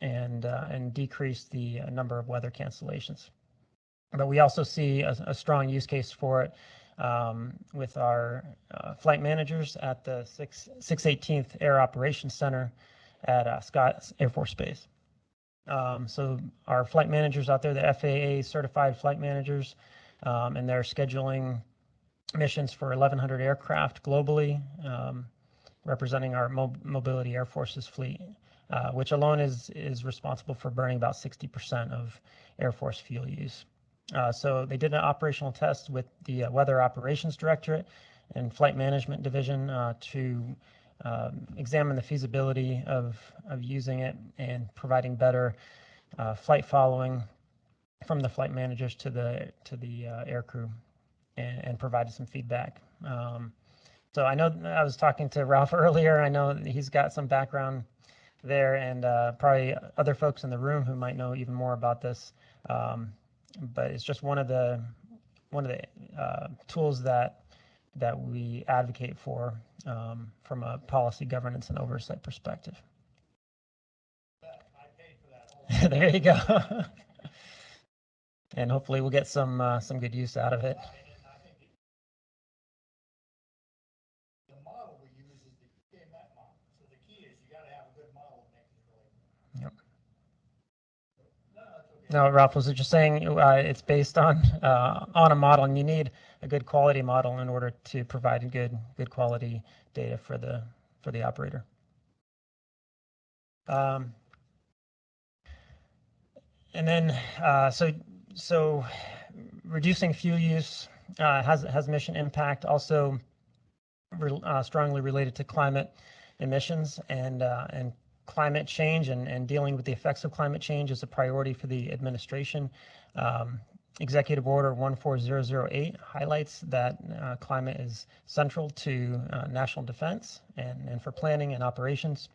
and uh, and decrease the uh, number of weather cancellations. But we also see a, a strong use case for it um, with our uh, flight managers at the 6, 618th Air Operations Center at uh, Scott Air Force Base. Um, so our flight managers out there, the FAA certified flight managers, um, and they're scheduling missions for 1,100 aircraft globally, um, representing our Mo- Mobility Air Force's fleet, uh, which alone is is responsible for burning about 60% of Air Force fuel use. Uh, so they did an operational test with the uh, Weather Operations Directorate and Flight Management Division uh, to um, examine the feasibility of of using it and providing better uh, flight following from the flight managers to the to the uh, air crew and, and provided some feedback. Um, so I know I was talking to Ralph [LAUGHS] earlier. I know he's got some background there, and uh, probably other folks in the room who might know even more about this. Um, but it's just one of the one of the uh, tools that that we advocate for um, from a policy governance and oversight perspective. [LAUGHS] there you go. [LAUGHS] and hopefully we'll get some uh, some good use out of it. No, Ralph, was just saying uh, it's based on uh, on a model, and you need a good quality model in order to provide good good quality data for the for the operator. Um, and then uh, so so reducing fuel use uh, has has mission impact also re, uh, strongly related to climate emissions and uh, and climate change and, and dealing with the effects of climate change is a priority for the administration. Um, Executive Order 14008 highlights that uh, climate is central to uh, national defense and, and for planning and operations.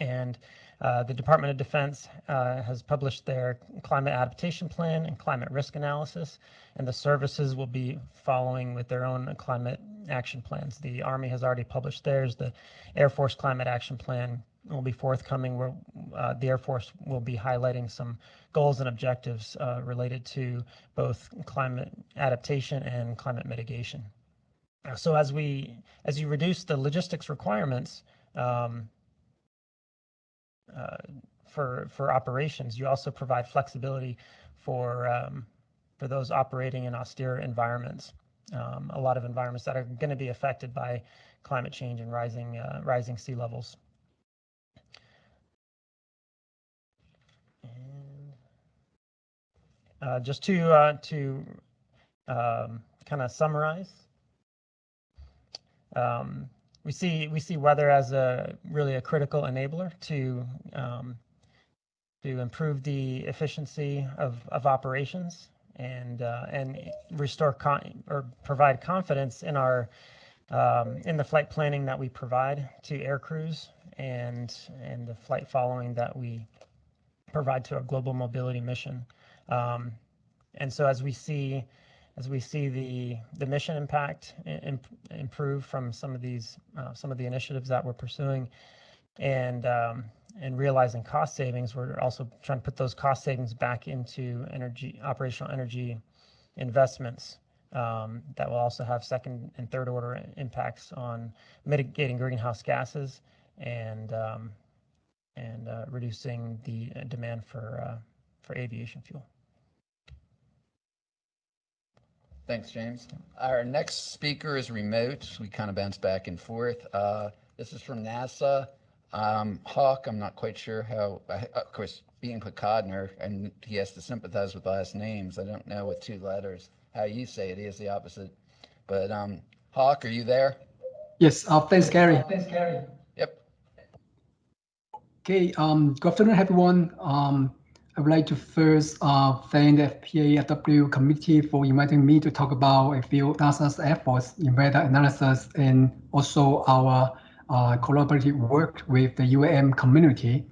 And uh, the Department of Defense uh, has published their climate adaptation plan and climate risk analysis, and the services will be following with their own climate action plans. The Army has already published theirs. The Air Force Climate Action Plan will be forthcoming where uh, the Air Force will be highlighting some goals and objectives uh, related to both climate adaptation and climate mitigation. So as we as you reduce the logistics requirements um, uh, for for operations, you also provide flexibility for um, for those operating in austere environments. Um, a lot of environments that are going to be affected by climate change and rising uh, rising sea levels. Uh, just to uh, to um, kind of summarize, um, we see we see weather as a really a critical enabler to um, to improve the efficiency of, of operations and uh, and restore con- or provide confidence in our um, in the flight planning that we provide to air crews and and the flight following that we provide to a global mobility mission. Um, and so as we see, as we see the the mission impact imp, improve from some of these uh, some of the initiatives that we're pursuing, and um, and realizing cost savings, we're also trying to put those cost savings back into energy operational energy investments um, that will also have second and third order impacts on mitigating greenhouse gases and um, and uh, reducing the uh, demand for uh, for aviation fuel. Thanks, James. Our next speaker is remote. We kind of bounce back and forth. Uh, this is from NASA. Um, Hok, I'm not quite sure how, I- of course, being Pokodner, and he has to sympathize with last names. I don't know with two letters how you say it. He is the opposite. But um, Hok, are you there? Yes, uh, thanks, Gary. Thanks, Gary. Yep. Okay, um, good afternoon, everyone. Um, I would like to first uh, thank the FPAW committee for inviting me to talk about a few NASA's efforts in weather analysis and also our uh, collaborative work with the UAM community.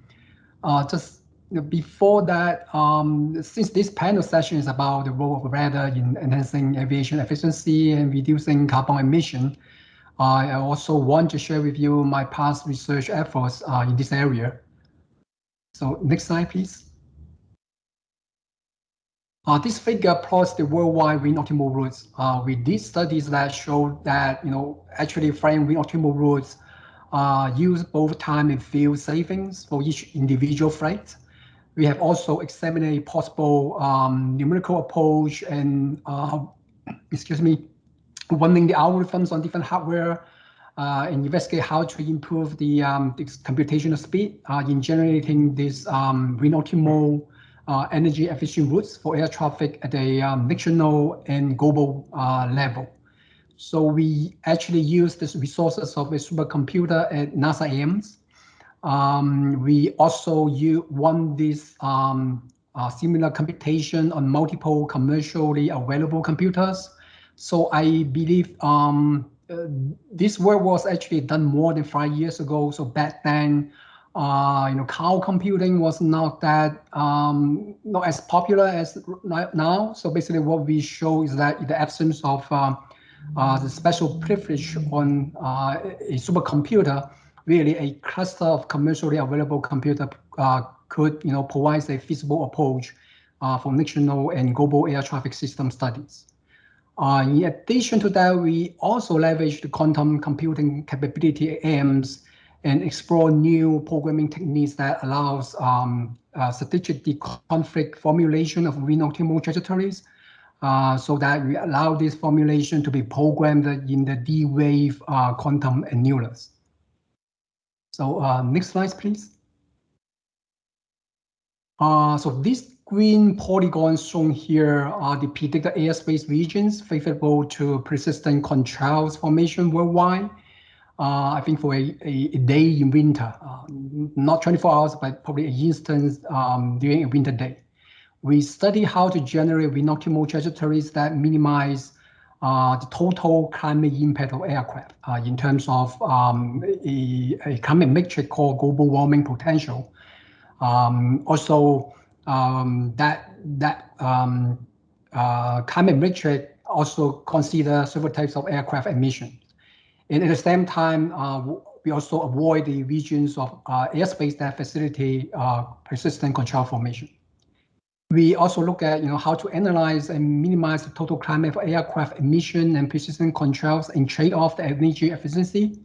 Uh, just before that, um, since this panel session is about the role of weather in enhancing aviation efficiency and reducing carbon emission, I also want to share with you my past research efforts uh, in this area. So next slide, please. Uh, this figure plots the worldwide wind optimal routes. Uh, we did studies that show that, you know, actually flying wind optimal routes uh, use both time and fuel savings for each individual flight. We have also examined a possible um, numerical approach and, uh, excuse me, running the algorithms on different hardware uh, and investigate how to improve the, um, computational speed uh, in generating this um, wind optimal uh, energy efficient routes for air traffic at a um, national and global uh, level. So we actually use the resources of a supercomputer at NASA Ames. Um, we also use, run this um, uh, similar computation on multiple commercially available computers. So I believe um, uh, this work was actually done more than five years ago. So back then, uh, you know, cloud computing was not that um, not as popular as now. So basically, what we show is that in the absence of uh, uh, the special privilege on uh, a supercomputer, really a cluster of commercially available computer uh, could, you know, provide a feasible approach uh, for national and global air traffic system studies. In addition to that, we also leverage the quantum computing capability Ames and explore new programming techniques that allows um, uh, strategic conflict formulation of wind optimal trajectories uh, so that we allow this formulation to be programmed in the D-wave uh, quantum annealer. So uh, next slide, please. Uh, so these green polygons shown here are the predicted airspace regions favorable to persistent contrails formation worldwide. Uh, I think for a, a, a day in winter, uh, not 24 hours, but probably an instance um, during a winter day. We study how to generate optimal trajectories that minimize uh, the total climate impact of aircraft uh, in terms of um, a, a climate metric called global warming potential. Um, also, um, that that um, uh, climate metric also consider several types of aircraft emission. And at the same time, uh, we also avoid the regions of uh, airspace that facilitate uh, persistent contrail formation. We also look at you know how to analyze and minimize the total climate for aircraft emission and persistent contrails and trade off the energy efficiency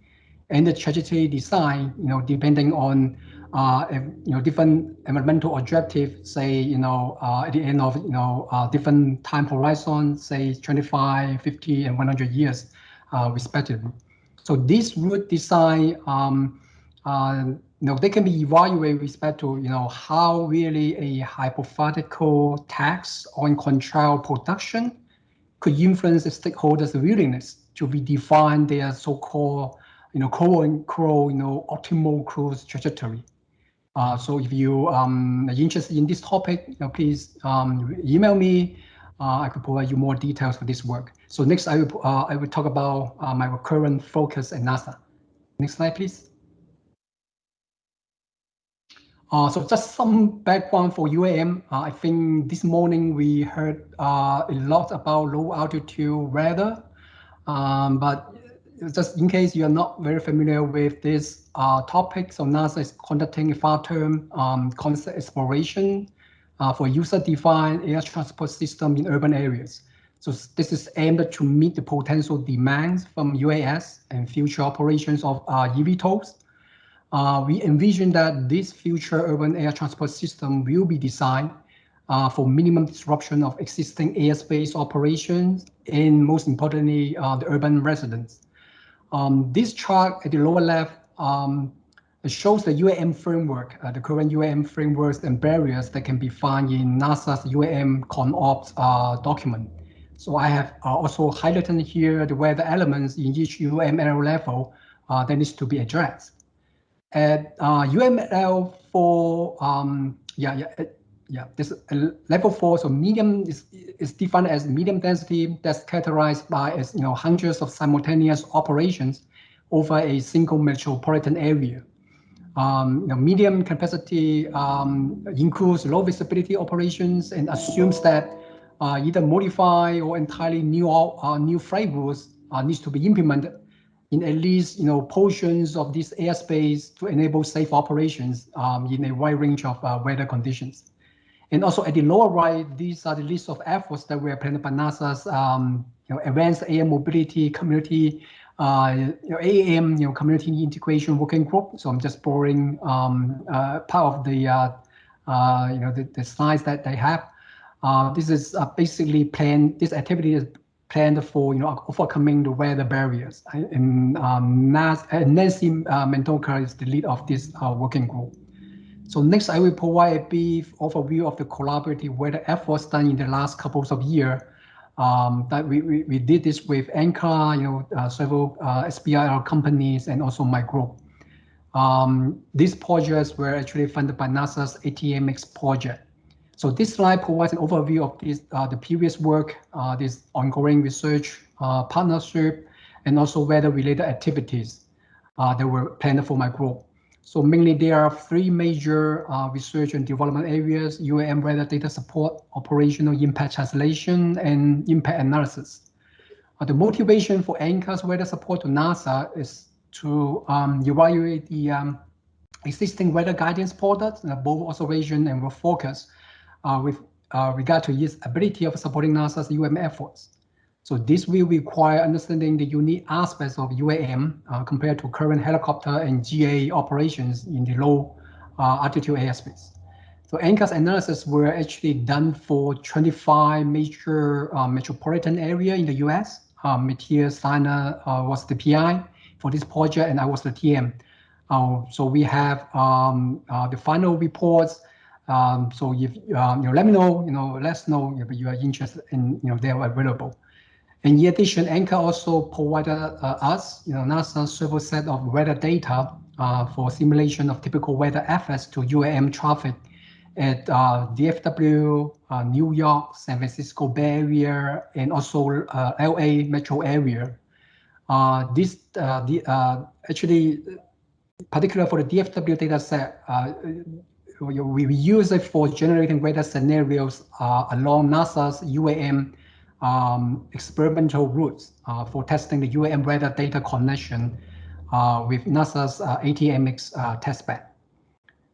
and the trajectory design, you know, depending on uh, you know different environmental objectives, say you know uh, at the end of you know uh, different time horizons, say 25, 50, and 100 years, respectively. So this route design, um, uh, you know, they can be evaluated with respect to, you know, how really a hypothetical tax on contrail production could influence the stakeholders' willingness to redefine their so-called, you know, quote unquote, you know, optimal cruise trajectory. Uh, so if you um, are interested in this topic, you know, please um, email me. Uh, I could provide you more details for this work. So next, I will uh, I will talk about uh, my current focus at NASA. Next slide, please. Uh, so just some background for UAM. Uh, I think this morning we heard uh, a lot about low altitude weather, um, but just in case you are not very familiar with this uh, topic, so NASA is conducting a far-term um, concept exploration for user-defined air transport system in urban areas. So this is aimed to meet the potential demands from UAS and future operations of uh, eVTOLs. uh, we envision that this future urban air transport system will be designed uh, for minimum disruption of existing airspace operations and most importantly, uh, the urban residents. Um, this chart at the lower left um, shows the UAM framework, uh, the current UAM frameworks and barriers that can be found in NASA's UAM ConOps uh, document. So I have uh, also highlighted here the weather elements in each UML level uh, that needs to be addressed. At uh, UML for, um, yeah, yeah, yeah, this uh, level four, so medium is, is defined as medium density that's characterized by as, you know, hundreds of simultaneous operations over a single metropolitan area. Um, you know, medium capacity um, includes low visibility operations and assumes that uh, either modify or entirely new uh, new rules uh, needs to be implemented in at least you know portions of this airspace to enable safe operations um, in a wide range of uh, weather conditions. And also at the lower right, these are the list of efforts that were planned by NASA's um, you know, Advanced Air Mobility Community, uh, you know, AAM, you know, Community Integration Working Group. So I'm just borrowing um, uh, part of the, uh, uh you know, the, the, slides that they have. Uh, this is uh, basically planned, this activity is planned for, you know, overcoming the weather barriers. And um, Nancy Mendonca is the lead of this working group. So next, I will provide a brief overview of the collaborative weather efforts done in the last couple of years. Um, that we, we, we, did this with NCAR, you know, uh, several uh, SBIR companies, and also my group. Um, these projects were actually funded by NASA's ATMX project. So this slide provides an overview of this, uh, the previous work, uh, this ongoing research uh, partnership, and also weather-related activities uh, that were planned for my group. So mainly there are three major uh, research and development areas, UAM weather data support, operational impact translation, and impact analysis. Uh, the motivation for NCAR's weather support to NASA is to um, evaluate the um, existing weather guidance products, both observation and focus, with uh, regard to its ability of supporting NASA's UAM efforts. So this will require understanding the unique aspects of UAM uh, compared to current helicopter and GA operations in the low uh, altitude airspace. So NCAR's analysis were actually done for 25 major uh, metropolitan area in the US. Um, Matthias Steiner uh, was the PI for this project and I was the TM. Uh, so we have um, uh, the final reports um, so if um, you know, let me know, you know, let us know if you are interested in, you know, they are available. And in addition, NCAR also provided uh, us, you know, NASA several set of weather data uh, for simulation of typical weather effects to UAM traffic at uh, DFW, uh, New York, San Francisco Bay Area, and also uh, LA metro area. Uh, this the actually, particular for the DFW data set, we, we use it for generating weather scenarios along NASA's UAM um, experimental routes uh, for testing the UAM weather data connection uh, with NASA's uh, ATMX uh, testbed.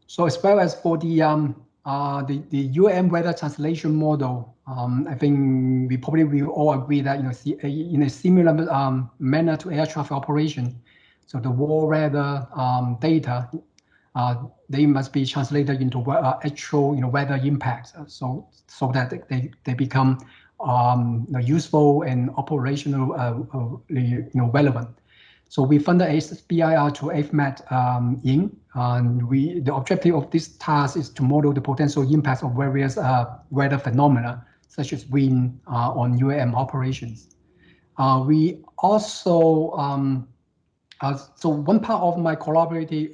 So as well as for the um, uh, the, the UAM weather translation model, um, I think we probably will all agree that you know in a similar um, manner to air traffic operation, so the war weather um, data uh, they must be translated into uh, actual you know weather impacts so so that they they become um, useful and operational, uh, uh, you know, relevant. So we funded SBIR to AvMet um, in, and we the objective of this task is to model the potential impacts of various uh, weather phenomena, such as wind uh, on UAM operations. Uh, we also, um, uh, so one part of my collaborative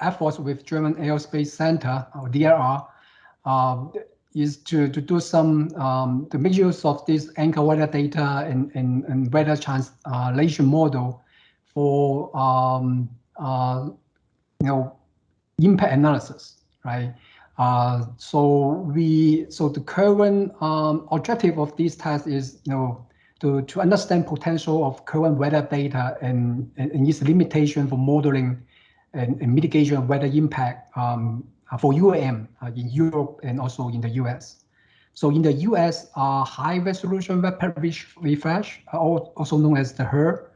efforts with German Aerospace Center, or DLR, is to, to do some um, to make use of this NCAR weather data and, and, and weather translation model for um, uh, you know impact analysis, right? Uh, so we so the current um, objective of this task is you know to, to understand potential of current weather data and, and its limitation for modeling and, and mitigation of weather impact um, uh, for UAM uh, in Europe and also in the US. So in the US, uh, high resolution web refresh, also known as the HRRR,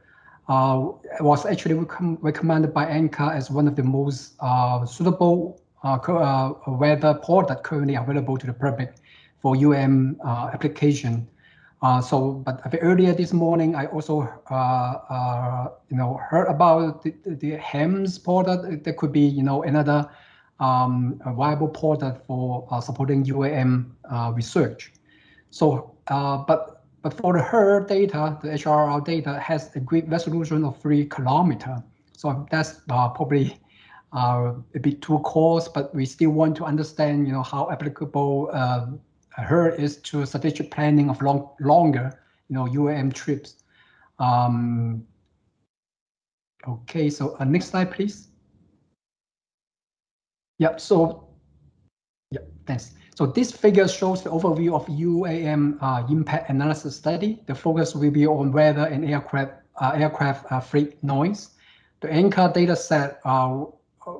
uh, was actually recom recommended by NCAR as one of the most uh, suitable uh, uh weather that currently available to the public for uh, application. Uh, so, but earlier this morning, I also, you know, heard about the, the HEMS port that there could be, you know, another um, viable port for supporting UAM research. So, but but for the HRRR data, the HRRR data has a grid resolution of three kilometer. So that's uh, probably uh, a bit too coarse, but we still want to understand, you know, how applicable uh, HRRR is to strategic planning of long, longer, you know, UAM trips. Um, okay, so uh, next slide, please. Yeah, so, yeah, thanks. So this figure shows the overview of UAM uh, impact analysis study. The focus will be on weather and aircraft uh, aircraft uh, freight noise. The NCAR data set uh,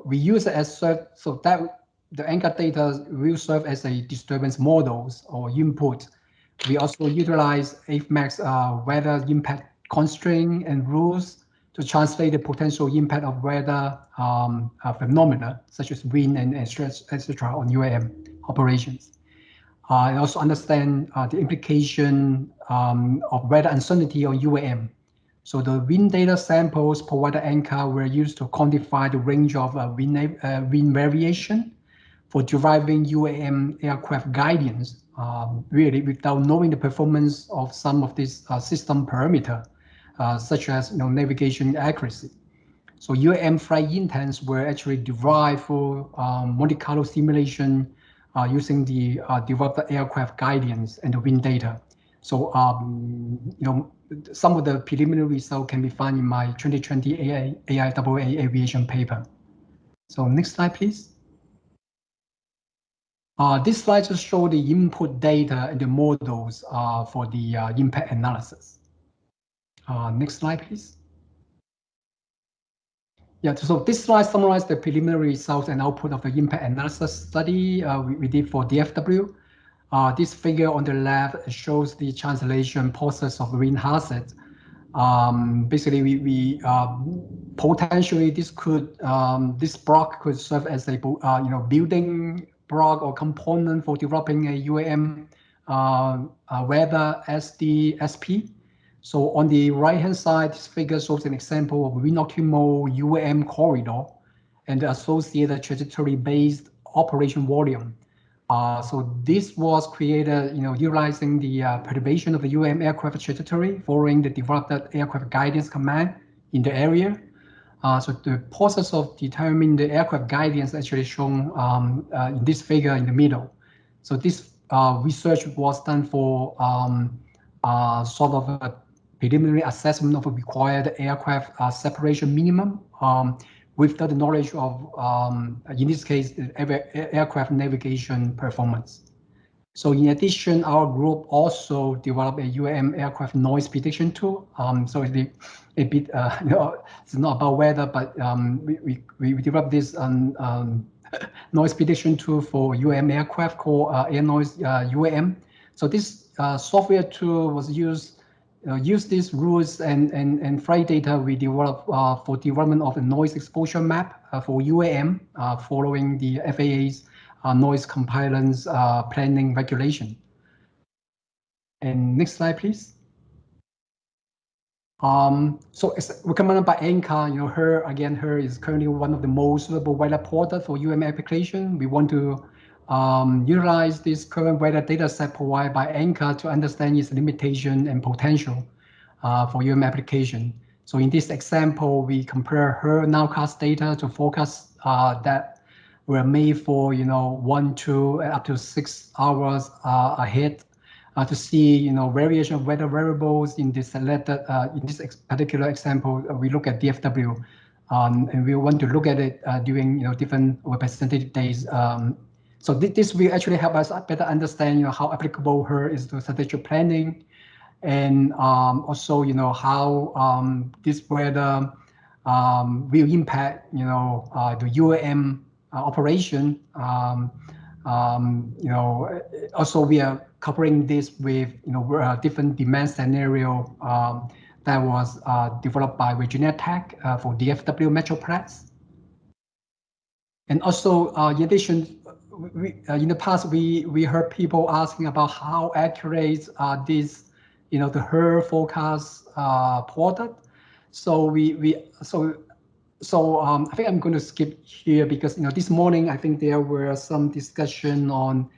we use it as so that the NCAR data will serve as a disturbance models or input. We also utilize AvMet's uh, weather impact constraint and rules to translate the potential impact of weather um, uh, phenomena such as wind and, and stress, etc. on UAM operations. Uh, and also understand uh, the implication um, of weather uncertainty on UAM. So the wind data samples provided NCAR were used to quantify the range of uh, wind, uh, wind variation for deriving UAM aircraft guidance, um, really without knowing the performance of some of these uh, system parameter, uh, such as you know, navigation accuracy. So UAM flight intents were actually derived for um, Monte Carlo simulation uh, using the uh, developed aircraft guidance and the wind data. So, um, you know, some of the preliminary results can be found in my 2020 AI, AIAA aviation paper. So next slide, please. Uh, this slide just shows the input data and the models uh, for the uh, impact analysis. Uh, next slide, please. Yeah, so this slide summarizes the preliminary results and output of the impact analysis study uh, we, we, did for DFW. Uh, this figure on the left shows the translation process of wind hazard. Um, basically, we, we potentially this could um, this block could serve as a you know building block or component for developing a UAM uh, uh, weather SDSP so on the right-hand side, this figure shows an example of wind-optimal UAM corridor and the associated trajectory-based operation volume. Uh, so this was created, you know, utilizing the uh, perturbation of the UAM aircraft trajectory following the developed aircraft guidance command in the area. Uh, so the process of determining the aircraft guidance actually shown um, uh, in this figure in the middle. So this uh, research was done for um, uh, sort of a preliminary assessment of a required aircraft uh, separation minimum um, with the knowledge of, um, in this case, aircraft navigation performance. So in addition, our group also developed a UAM aircraft noise prediction tool. Um, so it's a, bit, uh, [LAUGHS] you know, it's not about weather, but um, we, we, we developed this um, um [LAUGHS] noise prediction tool for UAM aircraft called uh, Air Noise uh, UAM. So this uh, software tool was used uh, use these rules and, and, and flight data we develop uh, for development of a noise exposure map for UAM following the FAA's noise compliance planning regulation. And next slide, please. Um, so it's recommended by NCAR, you know, HRRR, again, HRRR is currently one of the most suitable weather portal for UM application. We want to um, utilize this current weather data set provided by NCAR to understand its limitation and potential uh, for UM application. So in this example, we compare HRRR nowcast data to forecast uh, that were made for, you know, one, two, up to six hours uh, ahead uh, to see, you know, variation of weather variables in this selected, uh, in this ex particular example, uh, we look at DFW. Um, and we want to look at it during, you know, different representative days um, so this will actually help us better understand, you know, how applicable HRRR is to strategic planning, and um, also, you know, how um, this weather um, will impact, you know, uh, the UAM uh, operation. Um, um, you know, also we are covering this with, you know, uh, different demand scenario um, that was uh, developed by Virginia Tech uh, for DFW Metroplex. And also, uh, in addition, we, uh, in the past, we, we heard people asking about how accurate are these, you know, the HRRR forecast uh, product. So we, we so so um, I think I'm going to skip here because you know this morning I think there were some discussion on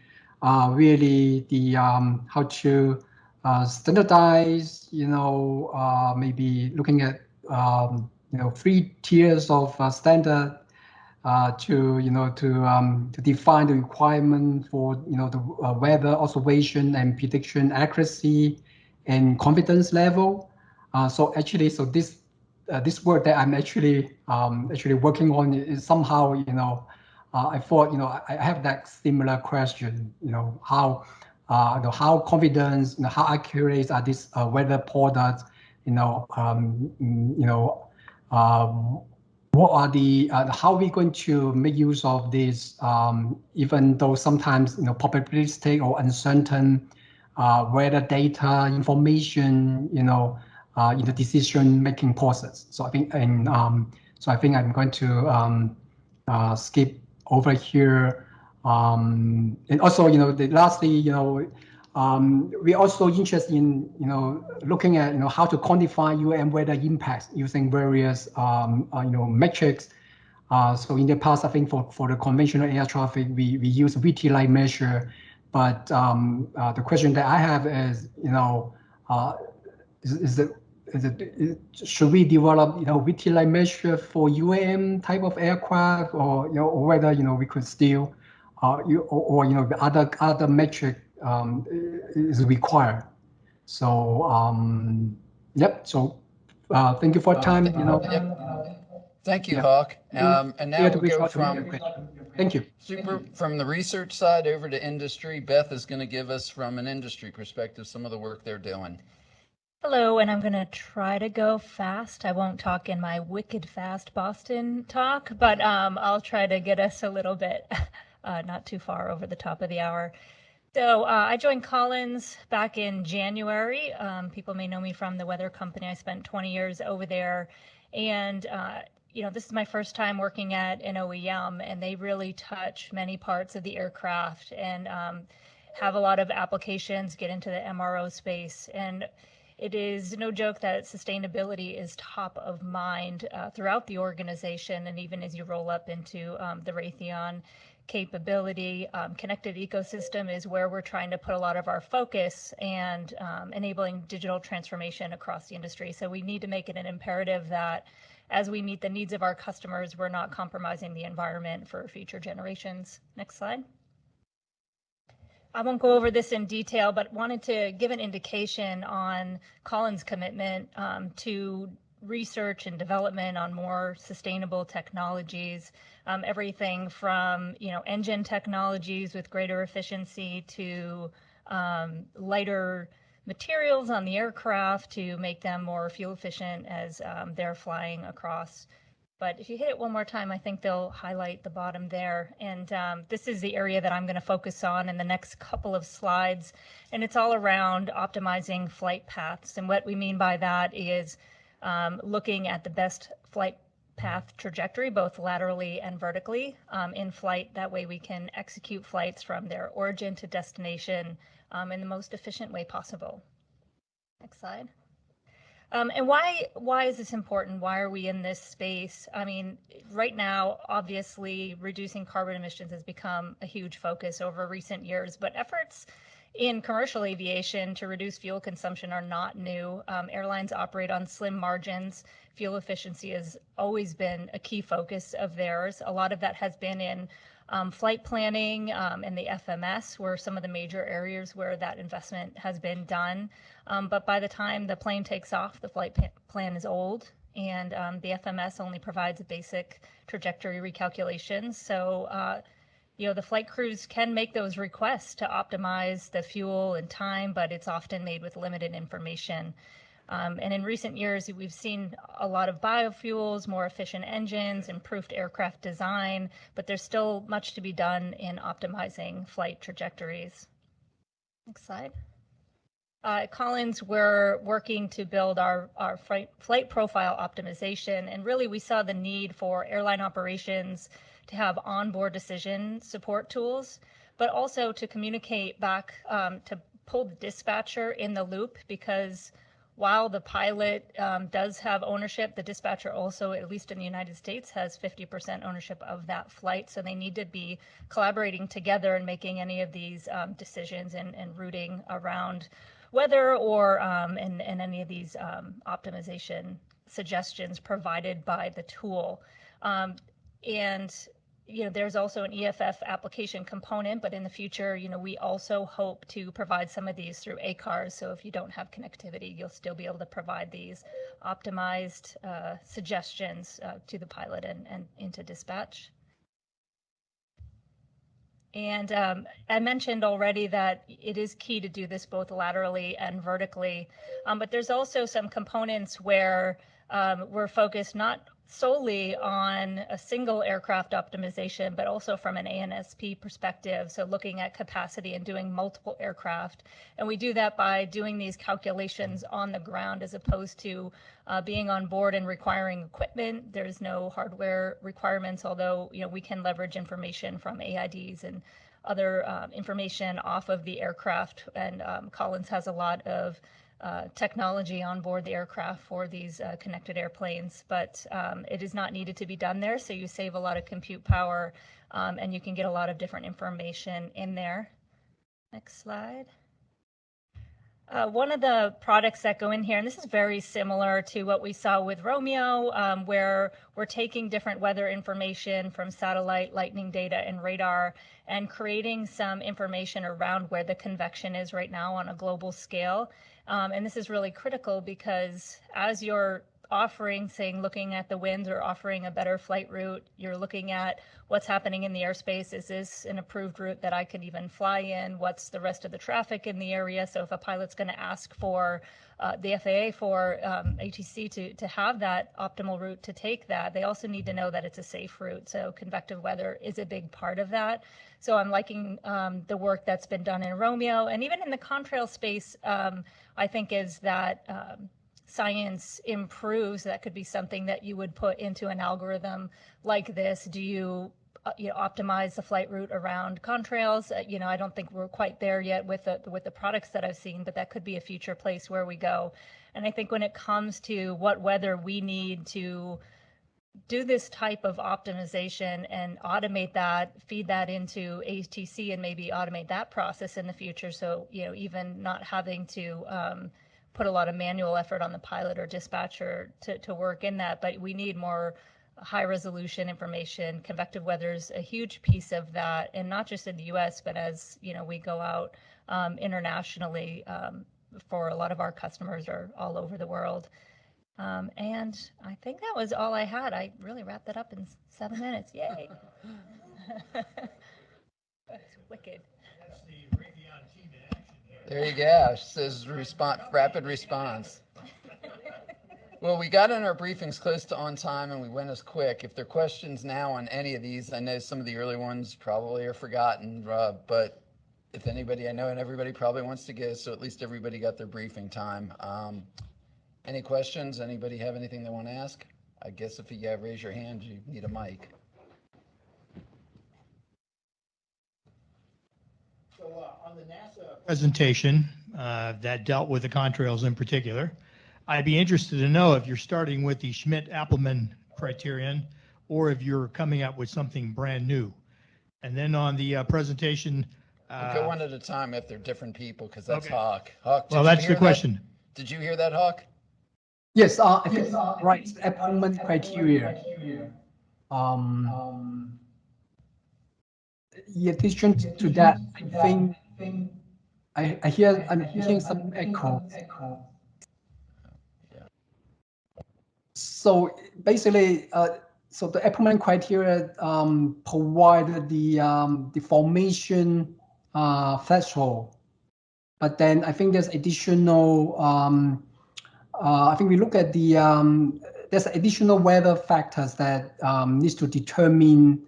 uh, really the um, how to uh, standardize, you know, uh, maybe looking at um, you know three tiers of uh, standard uh, to you know to um, to define the requirement for you know the uh, weather observation and prediction accuracy and confidence level. so actually, so this uh, this work that I'm actually um, actually working on is somehow, you know, uh, I thought, you know, I, have that similar question, you know, how, uh, you know, how confident, you know, how accurate are these uh, weather products, you know, um, you know, um, what are the, uh, how are we going to make use of this, um, even though sometimes, you know, probabilistic or uncertain uh, weather data information, you know, uh, in the decision-making process. So I think, and um, so I think I'm going to um, uh, skip over here. Um, and also, you know, the, lastly, you know, um, we're also interested in, you know, looking at, you know, how to quantify UAM weather impacts using various, um, uh, you know, metrics. Uh, so in the past, I think for, for the conventional air traffic, we, we use VT light measure. But um, uh, the question that I have is, you know, uh, is, is it it, should we develop, you know, VTLI measure for UAM type of aircraft, or you know, or whether you know we could still, uh, you or, or you know, the other other metric um, is required. So um, yep. So uh, thank you for your time. You know. Yep. Thank you, Yeah. Hok. Um, and now Yeah, we'll go reach out to me. from Thank you. super from the research side over to industry. Beth is going to give us from an industry perspective some of the work they're doing. Hello, and I'm going to try to go fast. I won't talk in my wicked fast Boston talk, but um, I'll try to get us a little bit [LAUGHS] uh, not too far over the top of the hour. So uh, I joined Collins back in January. Um, people may know me from the weather company. I spent 20 years over there, and uh, you know this is my first time working at an OEM, and they really touch many parts of the aircraft and um, have a lot of applications. Get into the MRO space and it is no joke that sustainability is top of mind uh, throughout the organization, and even as you roll up into um, the Raytheon capability, um, connected ecosystem is where we're trying to put a lot of our focus and um, enabling digital transformation across the industry. So we need to make it an imperative that as we meet the needs of our customers, we're not compromising the environment for future generations. Next slide. I won't go over this in detail, but wanted to give an indication on Collins' commitment um, to research and development on more sustainable technologies. Um, everything from you know engine technologies with greater efficiency to um, lighter materials on the aircraft to make them more fuel efficient as um, they're flying across but if you hit it one more time, I think they'll highlight the bottom there. And um, this is the area that I'm going to focus on in the next couple of slides. And it's all around optimizing flight paths. And what we mean by that is um, looking at the best flight path trajectory, both laterally and vertically um, in flight. That way we can execute flights from their origin to destination um, in the most efficient way possible. Next slide. Um, and why why is this important? Why are we in this space? I mean, right now, obviously, reducing carbon emissions has become a huge focus over recent years, but efforts in commercial aviation to reduce fuel consumption are not new. Um, airlines operate on slim margins. Fuel efficiency has always been a key focus of theirs. A lot of that has been in um, flight planning um, and the FMS were some of the major areas where that investment has been done. Um, but by the time the plane takes off, the flight plan is old and um, the FMS only provides a basic trajectory recalculations. So, uh, you know, the flight crews can make those requests to optimize the fuel and time, but it's often made with limited information. Um, and in recent years, we've seen a lot of biofuels, more efficient engines, improved aircraft design, but there's still much to be done in optimizing flight trajectories. Next slide. Uh, at Collins, we're working to build our, our flight, flight profile optimization. And really, we saw the need for airline operations to have onboard decision support tools, but also to communicate back um, to pull the dispatcher in the loop because while the pilot um, does have ownership, the dispatcher also, at least in the United States, has 50% ownership of that flight. So they need to be collaborating together and making any of these um, decisions and, and routing around weather or um, and, any of these um, optimization suggestions provided by the tool. Um, and you know, there's also an EFB application component, but in the future, you know, we also hope to provide some of these through ACARS. So if you don't have connectivity, you'll still be able to provide these optimized uh, suggestions uh, to the pilot and, and into dispatch. And um, I mentioned already that it is key to do this both laterally and vertically, um, but there's also some components where um, we're focused not solely on a single aircraft optimization, but also from an ANSP perspective. So looking at capacity and doing multiple aircraft. And we do that by doing these calculations on the ground as opposed to uh, being on board and requiring equipment. There's no hardware requirements, although you know we can leverage information from AIDs and other um, information off of the aircraft. And um, Collins has a lot of uh, technology on board the aircraft for these uh, connected airplanes, but um, it is not needed to be done there. So you save a lot of compute power um, and you can get a lot of different information in there. Next slide. Uh, one of the products that go in here, and this is very similar to what we saw with ROMIO, um, where we're taking different weather information from satellite, lightning data, and radar, and creating some information around where the convection is right now on a global scale. Um, and this is really critical because as you're offering, saying, looking at the winds or offering a better flight route, you're looking at what's happening in the airspace. Is this an approved route that I can even fly in? What's the rest of the traffic in the area? So if a pilot's going to ask for uh, the FAA for um, ATC to, to have that optimal route to take that, they also need to know that it's a safe route. So convective weather is a big part of that. So I'm liking um, the work that's been done in ROMIO and even in the contrail space. Um, I think is that um, science improves, that could be something that you would put into an algorithm like this. Do you uh, you know, optimize the flight route around contrails. Uh, you know, I don't think we're quite there yet with the with the products that I've seen, but that could be a future place where we go. And I think when it comes to what weather we need to do this type of optimization and automate that, feed that into ATC and maybe automate that process in the future. So, you know, even not having to um, put a lot of manual effort on the pilot or dispatcher to, to work in that, but we need more high resolution information. Convective weather is a huge piece of that, and not just in the US, but as, you know, we go out um, internationally um, for a lot of our customers are all over the world. Um, and I think that was all I had. I really wrapped that up in seven minutes. Yay. [LAUGHS] That's wicked. There you go. Says response, rapid response. Well, we got in our briefings close to on time and we went as quick. If there are questions now on any of these, I know some of the early ones probably are forgotten, uh, but if anybody, I know and everybody probably wants to go, so at least everybody got their briefing time. Um, any questions? Anybody have anything they want to ask? I guess if you raise your hand, you need a mic. So uh, on the NASA presentation uh, that dealt with the contrails in particular, I'd be interested to know if you're starting with the Schmidt-Appleman criterion or if you're coming up with something brand new. And then on the uh, presentation. We'll go uh, one at a time if they're different people, because that's Okay. Hok. Hok, did Well, that's hear the that? question. Did you hear that, Hok? Yes, uh, I think, right, Appleman criteria. Um, in addition to that, I think, I, I hear, I'm hearing some echo. So basically, uh, so the Appleman criteria, um, provide the, um, the formation, uh, threshold. But then I think there's additional, um, uh, I think we look at the, um, there's additional weather factors that um, needs to determine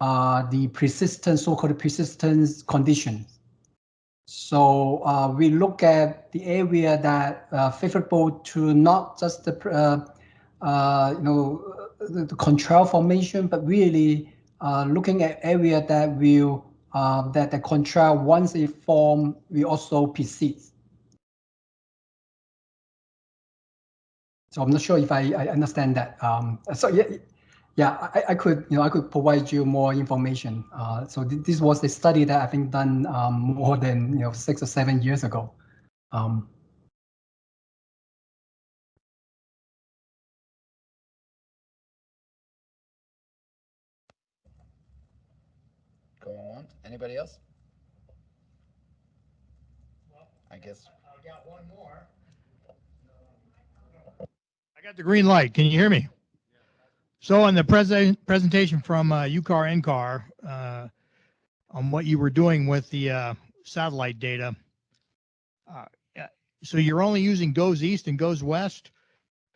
uh, the persistence, so-called persistence conditions. So uh, we look at the area that uh, favorable to not just the uh, uh, you know the, the contrail formation, but really uh, looking at area that will uh, that the contrail once it form will also persist. So I'm not sure if I, I understand that. Um, so yeah, yeah, I, I could, you know, I could provide you more information. Uh, so th- this was a study that I think done um, more than you know six or seven years ago. Um, Going on. Anybody else? I guess. I got one more. I got the green light. Can you hear me? So on the present presentation from uh, UCAR NCAR uh, on what you were doing with the uh, satellite data, uh, so you're only using GOES east and GOES west.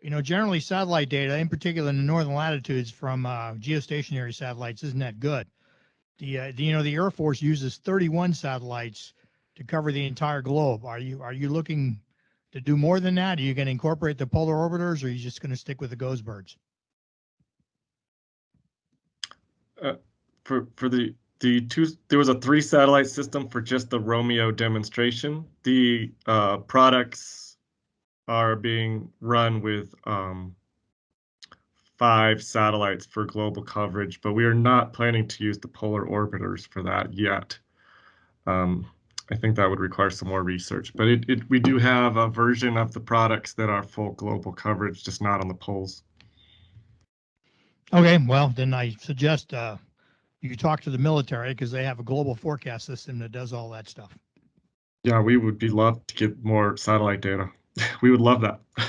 You know, generally satellite data, in particular in the northern latitudes from uh, geostationary satellites, isn't that good. The, uh, the you know the Air Force uses 31 satellites to cover the entire globe. Are you are you looking to do more than that? Are you going to incorporate the polar orbiters, or are you just going to stick with the GOES birds? For for the the two there was a three satellite system for just the ROMIO demonstration. The uh, products are being run with um, five satellites for global coverage, but we are not planning to use the polar orbiters for that yet. Um, I think that would require some more research, but it, it we do have a version of the products that are full global coverage, just not on the poles. Okay, well then I suggest uh, you talk to the military because they have a global forecast system that does all that stuff. Yeah, we would be love to get more satellite data. [LAUGHS] we would love that. [LAUGHS]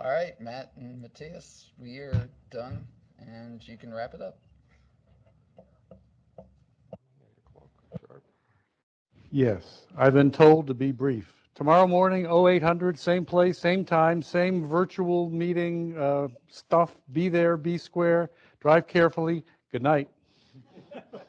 All right, Matt and Matthias, we are done and you can wrap it up. Yes, I've been told to be brief tomorrow morning, 0800, same place, same time, same virtual meeting uh, stuff. Be there, be square, drive carefully. Good night. [LAUGHS]